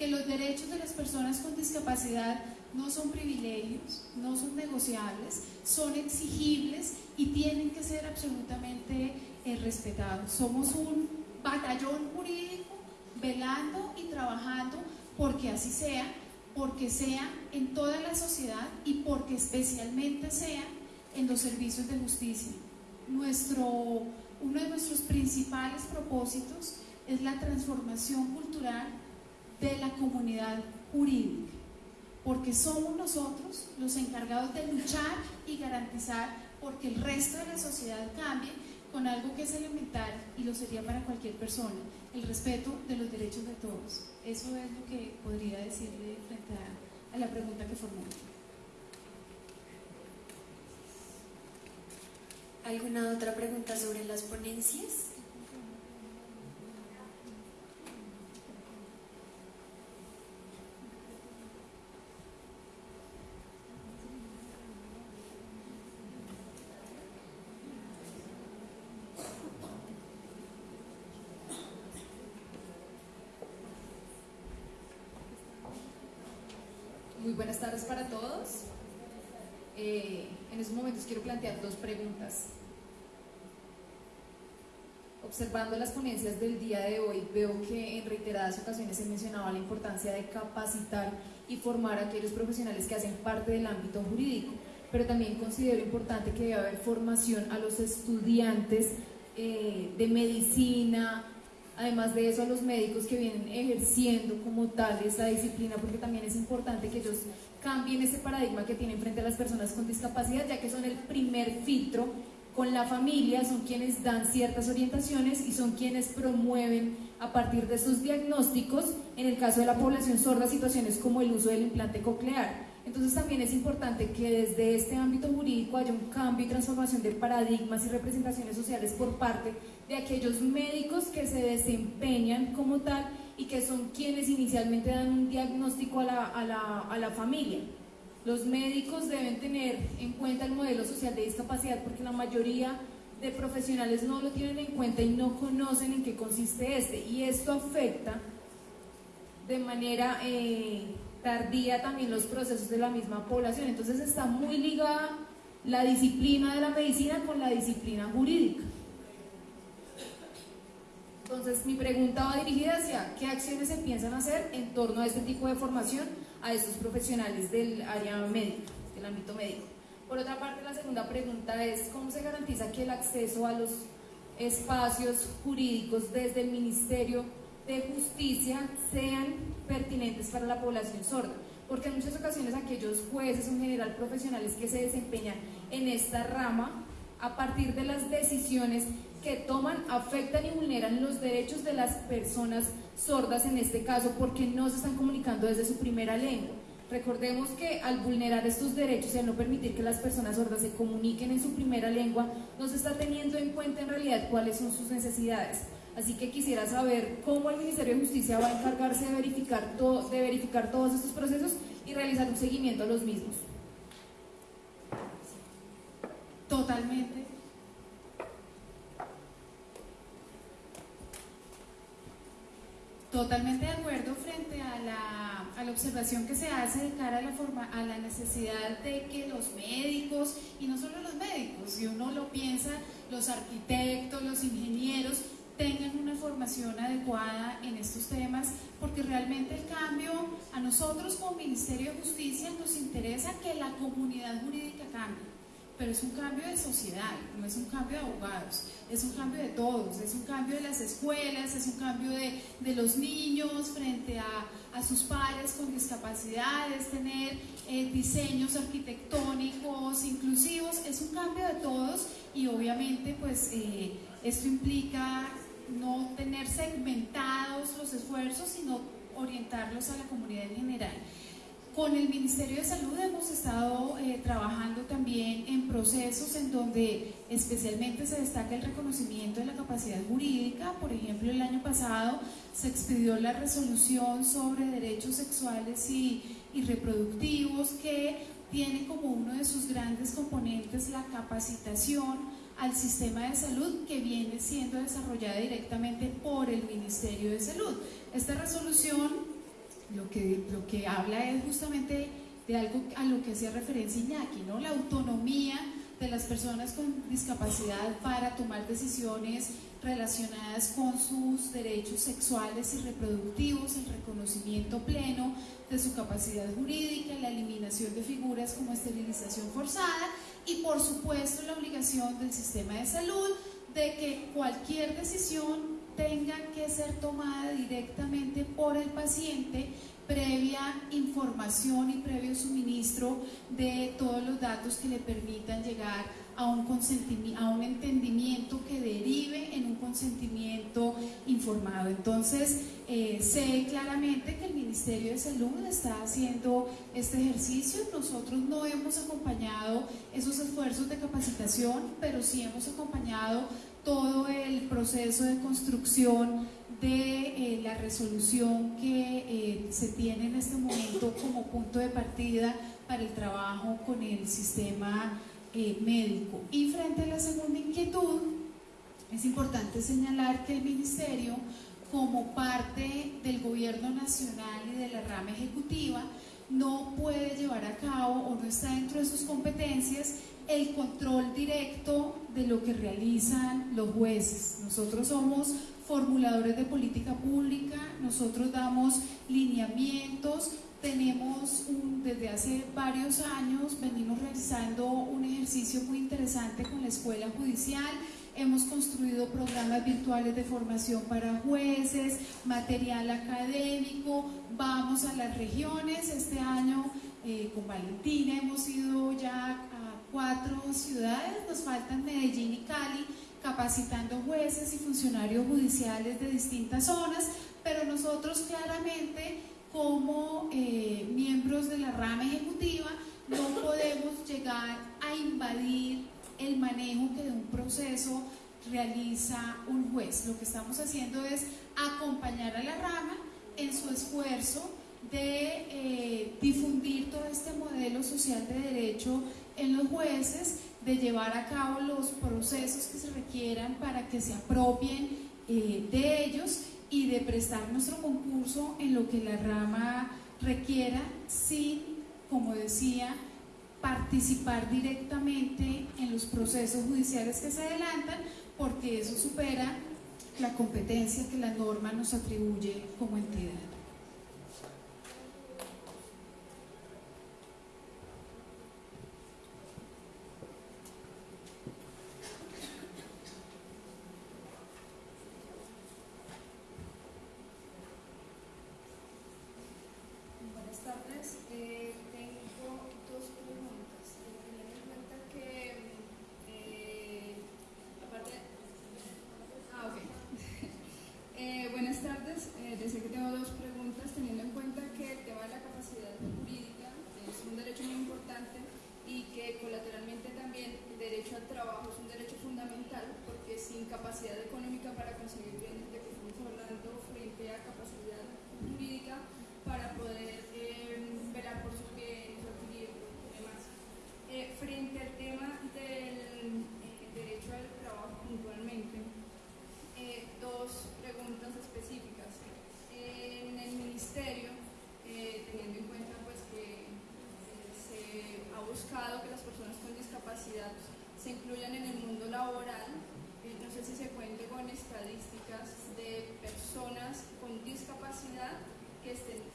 que los derechos de las personas con discapacidad no son privilegios, no son negociables, son exigibles y tienen que ser absolutamente eh, respetados. Somos un batallón jurídico velando y trabajando porque así sea porque sea en toda la sociedad y porque especialmente sea en los servicios de justicia. Nuestro, uno de nuestros principales propósitos es la transformación cultural de la comunidad jurídica. porque somos nosotros los encargados de luchar y garantizar porque el resto de la sociedad cambie con algo que es elemental y lo sería para cualquier persona, el respeto de los derechos de todos. Eso es lo que podría decirle frente a, a la pregunta que formuló. ¿Alguna otra pregunta sobre las ponencias? Muy buenas tardes para todos. Eh, en estos momentos quiero plantear Observando las ponencias del día de hoy, veo que en reiteradas ocasiones se mencionaba la importancia de capacitar y formar a aquellos profesionales que hacen parte del ámbito jurídico, pero también considero importante que debe haber formación a los estudiantes eh, de medicina, además de eso a los médicos que vienen ejerciendo como tal esa disciplina, porque también es importante que ellos cambien ese paradigma que tienen frente a las personas con discapacidad, ya que son el primer filtro con la familia, son quienes dan ciertas orientaciones y son quienes promueven a partir de esos diagnósticos, en el caso de la población sorda, situaciones como el uso del implante coclear. Entonces también es importante que desde este ámbito jurídico haya un cambio y transformación de paradigmas y representaciones sociales por parte de aquellos médicos que se desempeñan como tal y que son quienes inicialmente dan un diagnóstico a la, a la, a la familia. Los médicos deben tener en cuenta el modelo social de discapacidad porque la mayoría de profesionales no lo tienen en cuenta y no conocen en qué consiste este. Y esto afecta de manera eh, tardía también los procesos de la misma población. Entonces está muy ligada la disciplina de la medicina con la disciplina jurídica. Entonces mi pregunta va dirigida hacia qué acciones se piensan hacer en torno a este tipo de formación a estos profesionales del área médica, del ámbito médico. Por otra parte, la segunda pregunta es cómo se garantiza que el acceso a los espacios jurídicos desde el Ministerio de Justicia sean pertinentes para la población sorda, porque en muchas ocasiones aquellos jueces en general profesionales que se desempeñan en esta rama, a partir de las decisiones que toman afectan y vulneran los derechos de las personas sordas en este caso porque no se están comunicando desde su primera lengua. Recordemos que al vulnerar estos derechos y al no permitir que las personas sordas se comuniquen en su primera lengua, no se está teniendo en cuenta en realidad cuáles son sus necesidades. Así que quisiera saber cómo el Ministerio de Justicia va a encargarse de verificar, de verificar todos estos procesos y realizar un seguimiento a los mismos. Totalmente. Totalmente de acuerdo frente a la, a la, observación que se hace de cara a la, forma, a la necesidad de que los médicos, y no solo los médicos, si uno lo piensa, los arquitectos, los ingenieros, tengan una formación adecuada en estos temas, porque realmente el cambio a nosotros como Ministerio de Justicia nos interesa que la comunidad jurídica cambie pero es un cambio de sociedad, no es un cambio de abogados, es un cambio de todos, es un cambio de las escuelas, es un cambio de, de los niños frente a, a, sus pares con discapacidades, tener eh, diseños arquitectónicos inclusivos, es un cambio de todos y obviamente pues eh, esto implica no tener segmentados los esfuerzos, sino orientarlos a la comunidad en general. Con el Ministerio de Salud hemos estado eh, trabajando también en procesos en donde especialmente se destaca el reconocimiento de la capacidad jurídica. Por ejemplo, el año pasado se expidió la resolución sobre derechos sexuales y, y reproductivos que tiene como uno de sus grandes componentes la capacitación al sistema de salud que viene siendo desarrollada directamente por el Ministerio de Salud. Esta resolución lo que, lo que habla es justamente de algo a lo que hacía referencia Iñaki, ¿no? la autonomía de las personas con discapacidad para tomar decisiones relacionadas con sus derechos sexuales y reproductivos, el reconocimiento pleno de su capacidad jurídica, la eliminación de figuras como esterilización forzada y por supuesto la obligación del sistema de salud de que cualquier decisión tenga que ser tomada directamente por el paciente previa información y previo suministro de todos los datos que le permitan llegar a un, a un entendimiento que derive en un consentimiento informado. Entonces, eh, sé claramente que el Ministerio de Salud está haciendo este ejercicio. Nosotros no hemos acompañado esos esfuerzos de capacitación, pero sí hemos acompañado todo el proceso de construcción de eh, la resolución que eh, se tiene en este momento como punto de partida para el trabajo con el sistema eh, médico. Y frente a la segunda inquietud, es importante señalar que el Ministerio, como parte del gobierno nacional y de la rama ejecutiva, no puede llevar a cabo o no está dentro de sus competencias el control directo de lo que realizan los jueces. Nosotros somos formuladores de política pública, nosotros damos lineamientos, tenemos desde hace varios años, venimos realizando un ejercicio muy interesante con la Escuela Judicial, hemos construido programas virtuales de formación para jueces, material académico, vamos a las regiones, este año eh, con Valentina hemos ido ya cuatro ciudades, nos faltan Medellín y Cali, capacitando jueces y funcionarios judiciales de distintas zonas, pero nosotros claramente como eh, miembros de la rama ejecutiva no podemos llegar a invadir el manejo que de un proceso realiza un juez. Lo que estamos haciendo es acompañar a la rama en su esfuerzo de eh, difundir todo este modelo social de derecho en los jueces de llevar a cabo los procesos que se requieran para que se apropien eh, de ellos y de prestar nuestro concurso en lo que la rama requiera sin, como decía, participar directamente en los procesos judiciales que se adelantan porque eso supera la competencia que la norma nos atribuye como entidad. Decir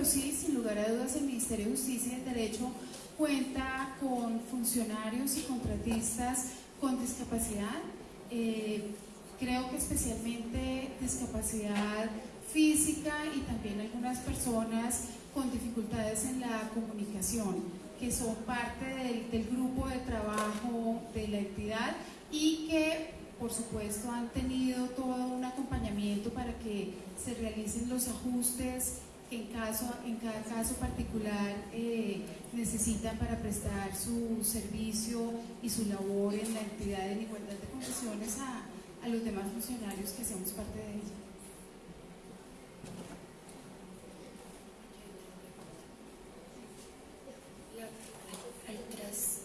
pero sí, sin lugar a dudas, el Ministerio de Justicia y el Derecho cuenta con funcionarios y contratistas con discapacidad. Eh, creo que especialmente discapacidad física y también algunas personas con dificultades en la comunicación, que son parte del, del grupo de trabajo de la entidad y que por supuesto han tenido todo un acompañamiento para que se realicen los ajustes en, caso, en cada caso particular eh, necesitan para prestar su servicio y su labor en la entidad en igualdad de condiciones a, a los demás funcionarios que hacemos parte de ella. Atrás.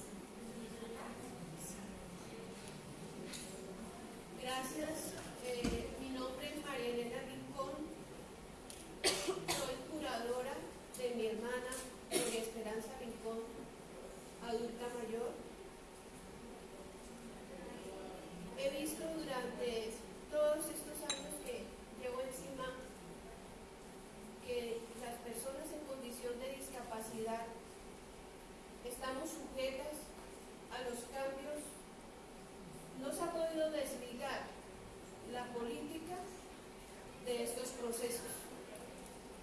Gracias. Eh, mi nombre es María Elena Rincón. Soy curadora de mi hermana María Esperanza Rincón, adulta mayor. He visto durante todos estos años que llevo encima que las personas en condición de discapacidad estamos sujetas a los cambios no se ha podido desligar la política de estos procesos.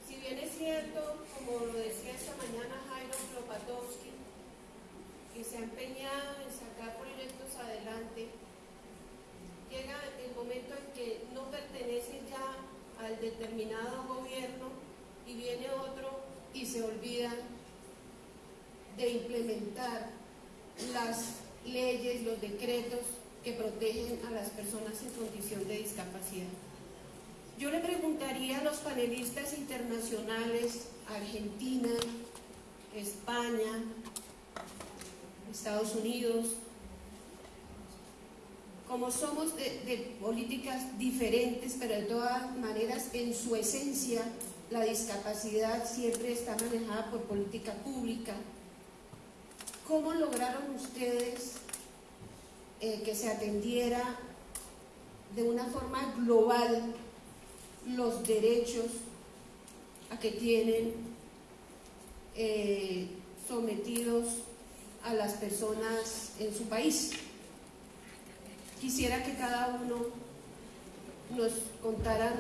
Si bien es cierto, como lo decía esta mañana Jairo Klopatowski, que se ha empeñado en sacar proyectos adelante, llega el momento en que no pertenece ya al determinado gobierno y viene otro y se olvidan de implementar las leyes, los decretos que protegen a las personas en condición de discapacidad. Yo le preguntaría a los panelistas internacionales, Argentina, España, Estados Unidos, como somos de, políticas diferentes, pero de todas maneras en su esencia la discapacidad siempre está manejada por política pública. ¿Cómo lograron ustedes eh, que se atendiera de una forma global los derechos a que tienen eh, sometidos a las personas en su país? Quisiera que cada uno nos contara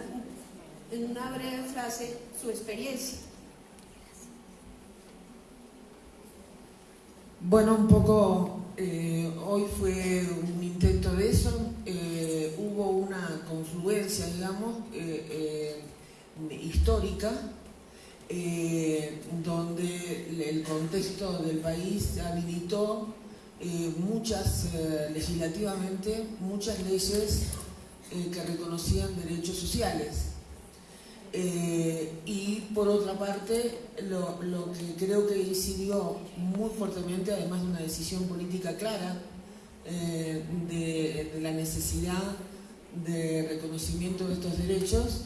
en una breve frase su experiencia. Bueno, un poco, eh, hoy fue un intento de eso, eh, hubo una confluencia, digamos, eh, histórica, donde el contexto del país habilitó muchas, legislativamente, muchas leyes que reconocían derechos sociales. Eh, y por otra parte, lo, lo, que creo que incidió muy fuertemente, además de una decisión política clara, eh, de, la necesidad de reconocimiento de estos derechos,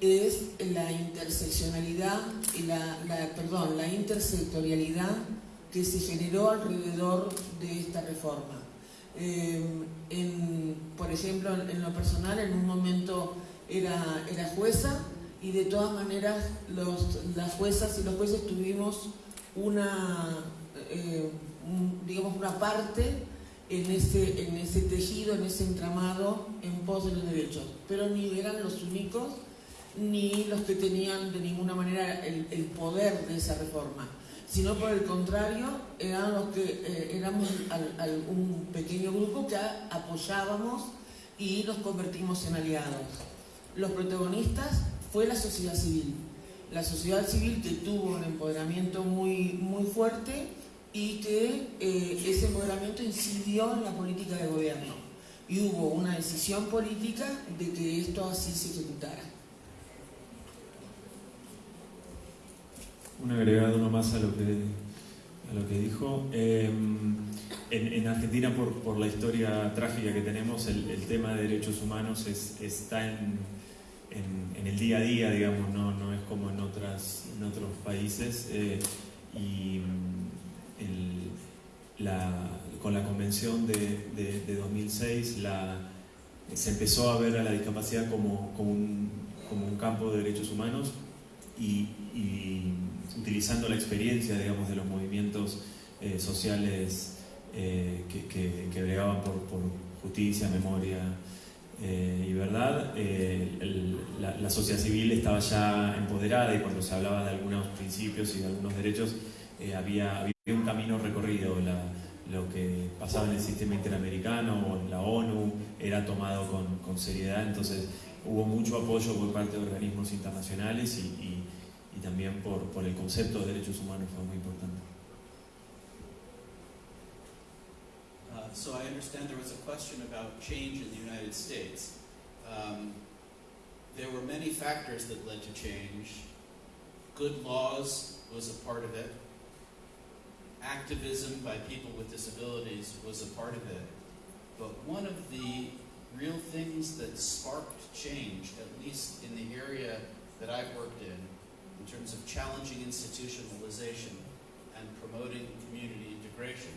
es la interseccionalidad y la, perdón, la intersectorialidad que se generó alrededor de esta reforma. Eh, en, por ejemplo, en, lo personal, en un momento era, era jueza, y de todas maneras los, las juezas y los jueces tuvimos una, eh, digamos, una parte en ese, en ese tejido, en ese entramado en pos de los derechos, pero ni eran los únicos ni los que tenían de ninguna manera el, el poder de esa reforma, sino por el contrario, eran los que eh, éramos al, un pequeño grupo que apoyábamos y nos convertimos en aliados. Los protagonistas fue la sociedad civil. La sociedad civil que tuvo un empoderamiento muy, muy fuerte y que eh, ese empoderamiento incidió en la política de gobierno. Y hubo una decisión política de que esto así se ejecutara. Un agregado nomás a lo que, a lo que dijo. Eh, en, en, Argentina, por, por, la historia trágica que tenemos, el, tema de derechos humanos es, está en, en, el día a día, digamos, no, no es como en, otras, en otros países. Eh, y la, con la convención de, de, de 2006 la, se empezó a ver a la discapacidad como, como, un, como un campo de derechos humanos y, utilizando la experiencia, digamos, de los movimientos eh, sociales eh, que, que, que, bregaban por, por justicia, memoria eh, y verdad. Eh, el, la, la, sociedad civil estaba ya empoderada y cuando se hablaba de algunos principios y de algunos derechos había, había, un camino recorrido. La, lo que pasaba en el sistema interamericano o en la ONU era tomado con, con seriedad, entonces hubo mucho apoyo por parte de organismos internacionales y, y también por, por, el concepto de derechos humanos fue muy importante. Uh, so I understand there was a question about change in the United States. Um, there were many factors that led to change. Good laws was a part of it. Activism by people with disabilities was a part of it. But one of the real things that sparked change, at least in the area that I've worked in, in terms of challenging institutionalization and promoting community integration,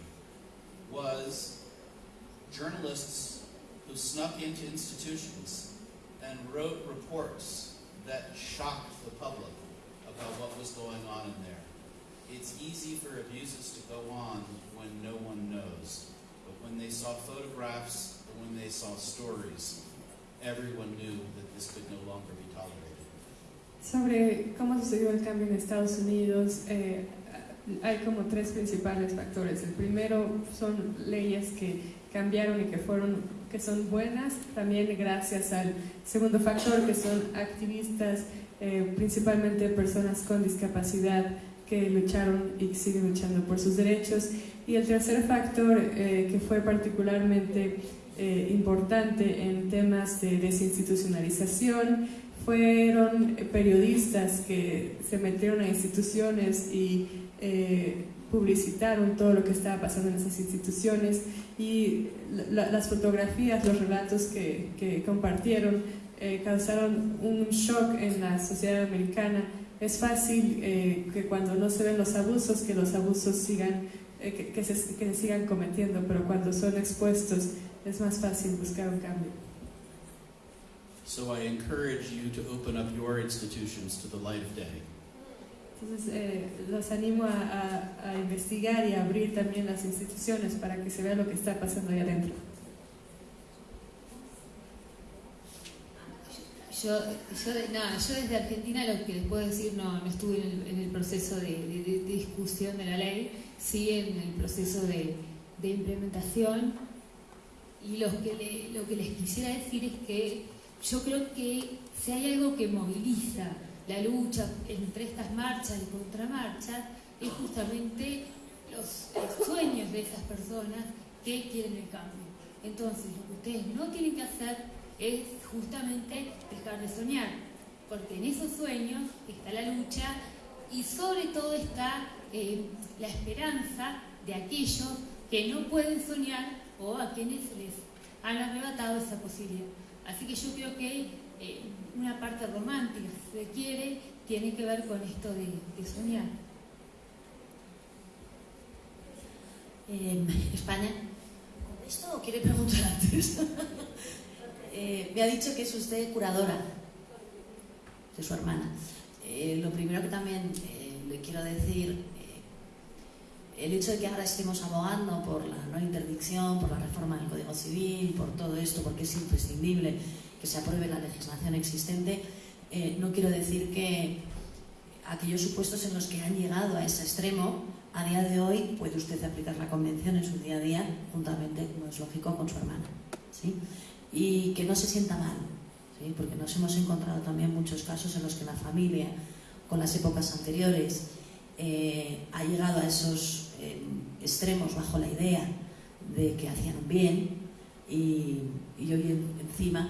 was journalists who snuck into institutions and wrote reports that shocked the public about what was going on in there. It's easy for abuses to go on when no one knows, but when they saw photographs when they saw stories, everyone knew that this could no longer. Sobre cómo sucedió el cambio en Estados Unidos, eh, hay como tres principales factores. El primero son leyes que cambiaron y que fueron que son buenas, también gracias al segundo factor que son activistas, eh, principalmente personas con discapacidad que lucharon y siguen luchando por sus derechos. Y el tercer factor eh, que fue particularmente importante en temas de desinstitucionalización. Fueron periodistas que se metieron a instituciones y eh, publicitaron todo lo que estaba pasando en esas instituciones y la, las fotografías, los relatos que, que compartieron eh, causaron un shock en la sociedad americana. Es fácil eh, que cuando no se ven los abusos, que los abusos sigan, eh, que, se, que se sigan cometiendo, pero cuando son expuestos es más fácil buscar un cambio. So I encourage you to open up your institutions to the light of day. Entonces, eh, los animo a, a, a, investigar y a abrir también las instituciones para que se vea lo que está pasando ahí adentro. Yo, yo, no, yo desde Argentina lo que les puedo decir, no, no estuve en el, en el proceso de, de, de, discusión de la ley, sí en el proceso de, de implementación y lo que, le, lo que les quisiera decir es que yo creo que si hay algo que moviliza la lucha entre estas marchas y contramarchas, es justamente los, sueños de esas personas que quieren el cambio. Entonces, lo que ustedes no tienen que hacer es justamente dejar de soñar, porque en esos sueños está la lucha y sobre todo está eh, la esperanza de aquellos que no pueden soñar o a quienes les han arrebatado esa posibilidad. Así que yo creo que eh, una parte romántica, si se quiere, tiene que ver con esto de, de soñar. Eh, España. ¿Esto quiere preguntar antes? *laughs* eh, me ha dicho que es usted curadora de su hermana. Eh, lo primero que también eh, le quiero decir el hecho de que ahora estemos abogando por la no interdicción, por la reforma del Código Civil, por todo esto, porque es imprescindible que se apruebe la legislación existente, eh, no quiero decir que aquellos supuestos en los que han llegado a ese extremo, a día de hoy puede usted aplicar la convención en su día a día, juntamente, como es lógico, con su hermana. ¿sí? Y que no se sienta mal, ¿sí? porque nos hemos encontrado también muchos casos en los que la familia, con las épocas anteriores, eh, ha llegado a esos extremos bajo la idea de que hacían bien y, hoy en, encima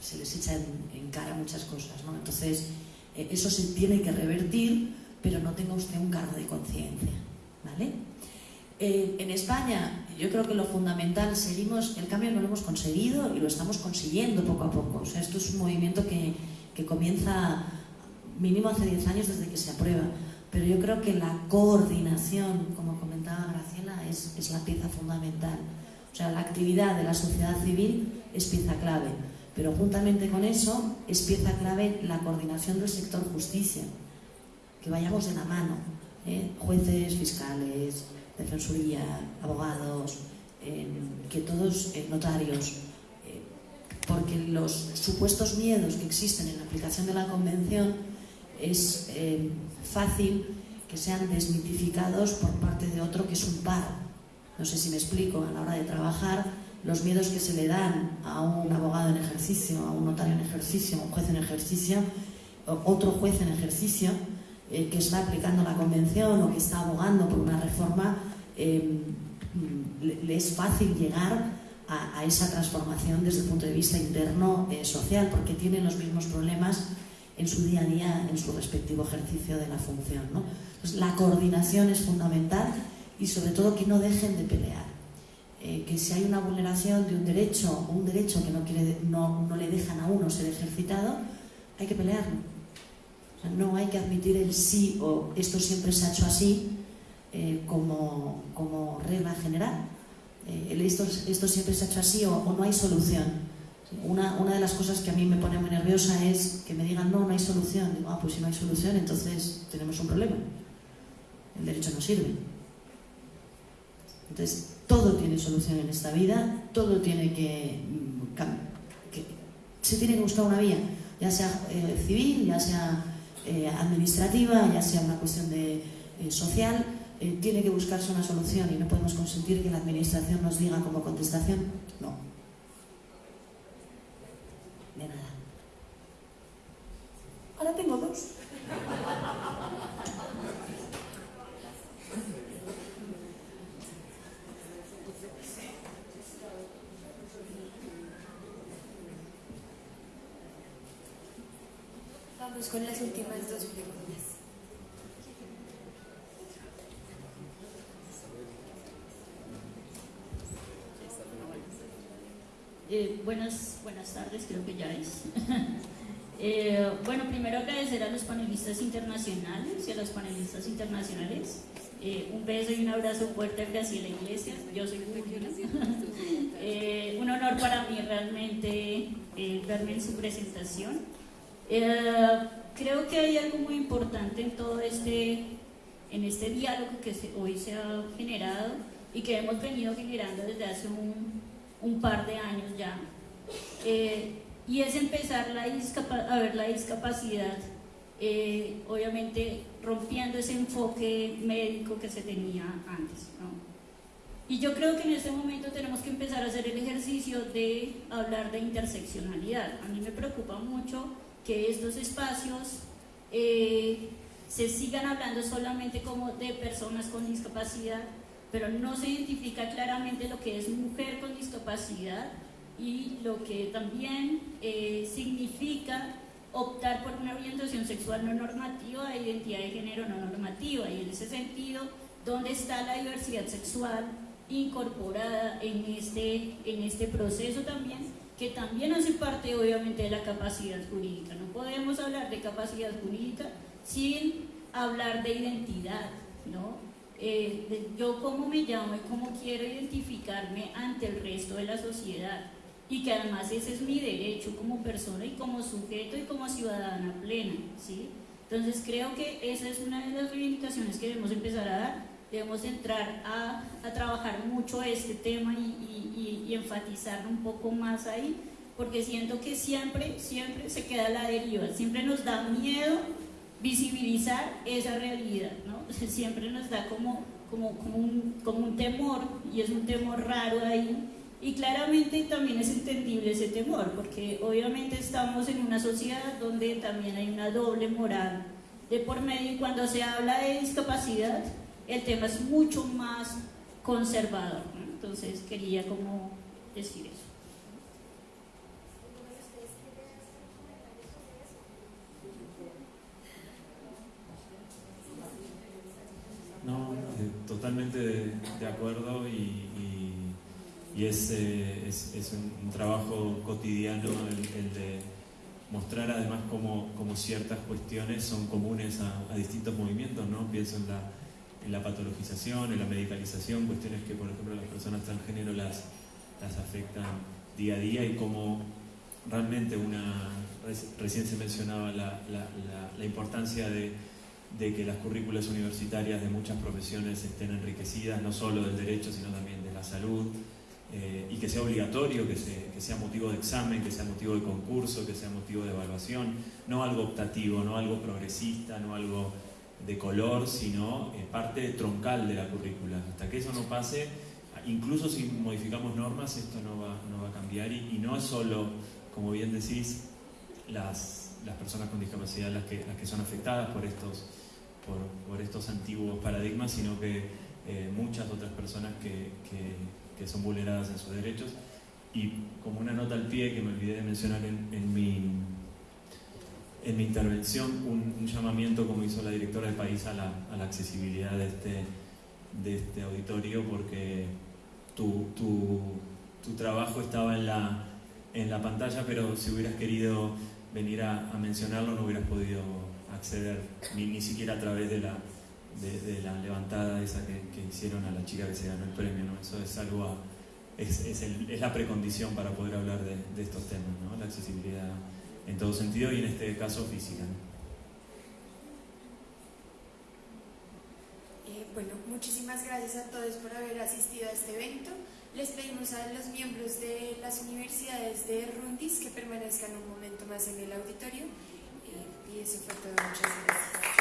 se les echa en, en, cara muchas cosas. ¿no? Entonces, eh, eso se tiene que revertir, pero no tenga usted un cargo de conciencia. ¿vale? Eh, en España, yo creo que lo fundamental, seguimos, el cambio no lo hemos conseguido y lo estamos consiguiendo poco a poco. O sea, esto es un movimiento que, que comienza mínimo hace 10 años desde que se aprueba. Pero yo creo que la coordinación, como comentaba Graciela, es, es, la pieza fundamental. O sea, la actividad de la sociedad civil es pieza clave. Pero juntamente con eso es pieza clave la coordinación del sector justicia. Que vayamos de la mano. ¿eh? Jueces, fiscales, defensoría, abogados, que todos notarios, porque los supuestos miedos que existen en la aplicación de la convención es fácil que sean desmitificados por parte de otro que es un par. No sé si me explico, a la hora de trabajar, los miedos que se le dan a un abogado en ejercicio, a un notario en ejercicio, a un juez en ejercicio, otro juez en ejercicio eh, que está aplicando la convención o que está abogando por una reforma, eh, le, es fácil llegar a, esa transformación desde el punto de vista interno eh, social, porque tienen los mismos problemas en su día a día, en su respectivo ejercicio de la función. la coordinación es fundamental y sobre todo que no dejen de pelear. Eh, que si hay una vulneración de un derecho o un derecho que no, quiere, no, no, le dejan a uno ser ejercitado, hay que pelearlo. no hay que admitir el sí o esto siempre se ha hecho así eh, como, como, regla general. Eh, el esto, esto, siempre se ha hecho así o, o no hay solución. Una, una, de las cosas que a mí me pone muy nerviosa es que me digan, no, no hay solución. Digo, ah, pues si no hay solución, entonces tenemos un problema. El derecho no sirve. Entonces, todo tiene solución en esta vida, todo tiene que, que se tiene que buscar una vía, ya sea eh, civil, ya sea eh, administrativa, ya sea una cuestión de, eh, social, tiene que buscarse una solución y no podemos consentir que la administración nos diga como contestación, no, Ahora tengo dos. Vamos con las últimas dos preguntas. Eh, buenas, buenas tardes, creo que ya es. *laughs* Eh, bueno, primero agradecer a los panelistas internacionales y a los panelistas internacionales. Eh, un beso y un abrazo fuerte a Graciela Iglesias. Yo soy *laughs* eh, un honor para mí realmente verme en su presentación. creo que hay algo muy importante en todo este, en este diálogo que hoy se ha generado y que hemos venido generando desde hace un, un par de años ya y es empezar la a ver la discapacidad, eh, obviamente rompiendo ese enfoque médico que se tenía antes. Y yo creo que en este momento tenemos que empezar a hacer el ejercicio de hablar de interseccionalidad. A mí me preocupa mucho que estos espacios eh, se sigan hablando solamente como de personas con discapacidad, pero no se identifica claramente lo que es mujer con discapacidad, y lo que también eh, significa optar por una orientación sexual no normativa e identidad de género no normativa. Y en ese sentido, ¿dónde está la diversidad sexual incorporada en este, en este proceso también? Que también hace parte obviamente de la capacidad jurídica. No podemos hablar de capacidad jurídica sin hablar de identidad, ¿no? Eh, yo cómo me llamo y cómo quiero identificarme ante el resto de la sociedad y que además ese es mi derecho como persona y como sujeto y como ciudadana plena, ¿sí? Entonces creo que esa es una de las reivindicaciones que debemos empezar a dar, debemos entrar a, a trabajar mucho este tema y, y, y, enfatizarlo un poco más ahí, porque siento que siempre, siempre se queda la deriva, siempre nos da miedo visibilizar esa realidad, ¿no? *laughs* siempre nos da como, como, como, un, como un temor, y es un temor raro ahí, y claramente también es entendible ese temor, porque obviamente estamos en una sociedad donde también hay una doble moral de por medio y cuando se habla de discapacidad, el tema es mucho más conservador. Entonces quería como decir eso. No, eh, totalmente de, acuerdo y y es, eh, es, es un, trabajo cotidiano el, de mostrar además cómo, ciertas cuestiones son comunes a, distintos movimientos, ¿no? Pienso en la, en la patologización, en la medicalización, cuestiones que por ejemplo las personas transgénero las, las afectan día a día y cómo realmente una, recién se mencionaba la, la, la importancia de, de que las currículas universitarias de muchas profesiones estén enriquecidas, no solo del derecho, sino también de la salud, eh, y que sea obligatorio, que, que, sea motivo de examen, que sea motivo de concurso, que sea motivo de evaluación, no algo optativo, no algo progresista, no algo de color, sino eh, parte troncal de la currícula. Hasta que eso no pase, incluso si modificamos normas, esto no va, no va a cambiar y, no es solo, como bien decís, las, personas con discapacidad las que, son afectadas por estos, antiguos paradigmas, sino que eh, muchas otras personas que, son vulneradas en sus derechos. Y como una nota al pie que me olvidé de mencionar en, mi en mi intervención un, llamamiento, como hizo la directora del país, a la, a la accesibilidad de este, de este auditorio, porque tu, tu, tu, trabajo estaba en la, en la pantalla, pero si hubieras querido venir a, a mencionarlo no hubieras podido acceder, ni, ni siquiera a través de la, de, la levantada esa que, que, hicieron a la chica que se ganó el premio. ¿no? Eso es algo, es, es, el, es, la precondición para poder hablar de, estos temas, ¿no? la accesibilidad en todo sentido y en este caso física. Eh, bueno, muchísimas gracias a todos por haber asistido a este evento. Les pedimos a los miembros de las universidades de Rundis que permanezcan un momento más en el auditorio. Eh, y eso fue todo. Muchas gracias.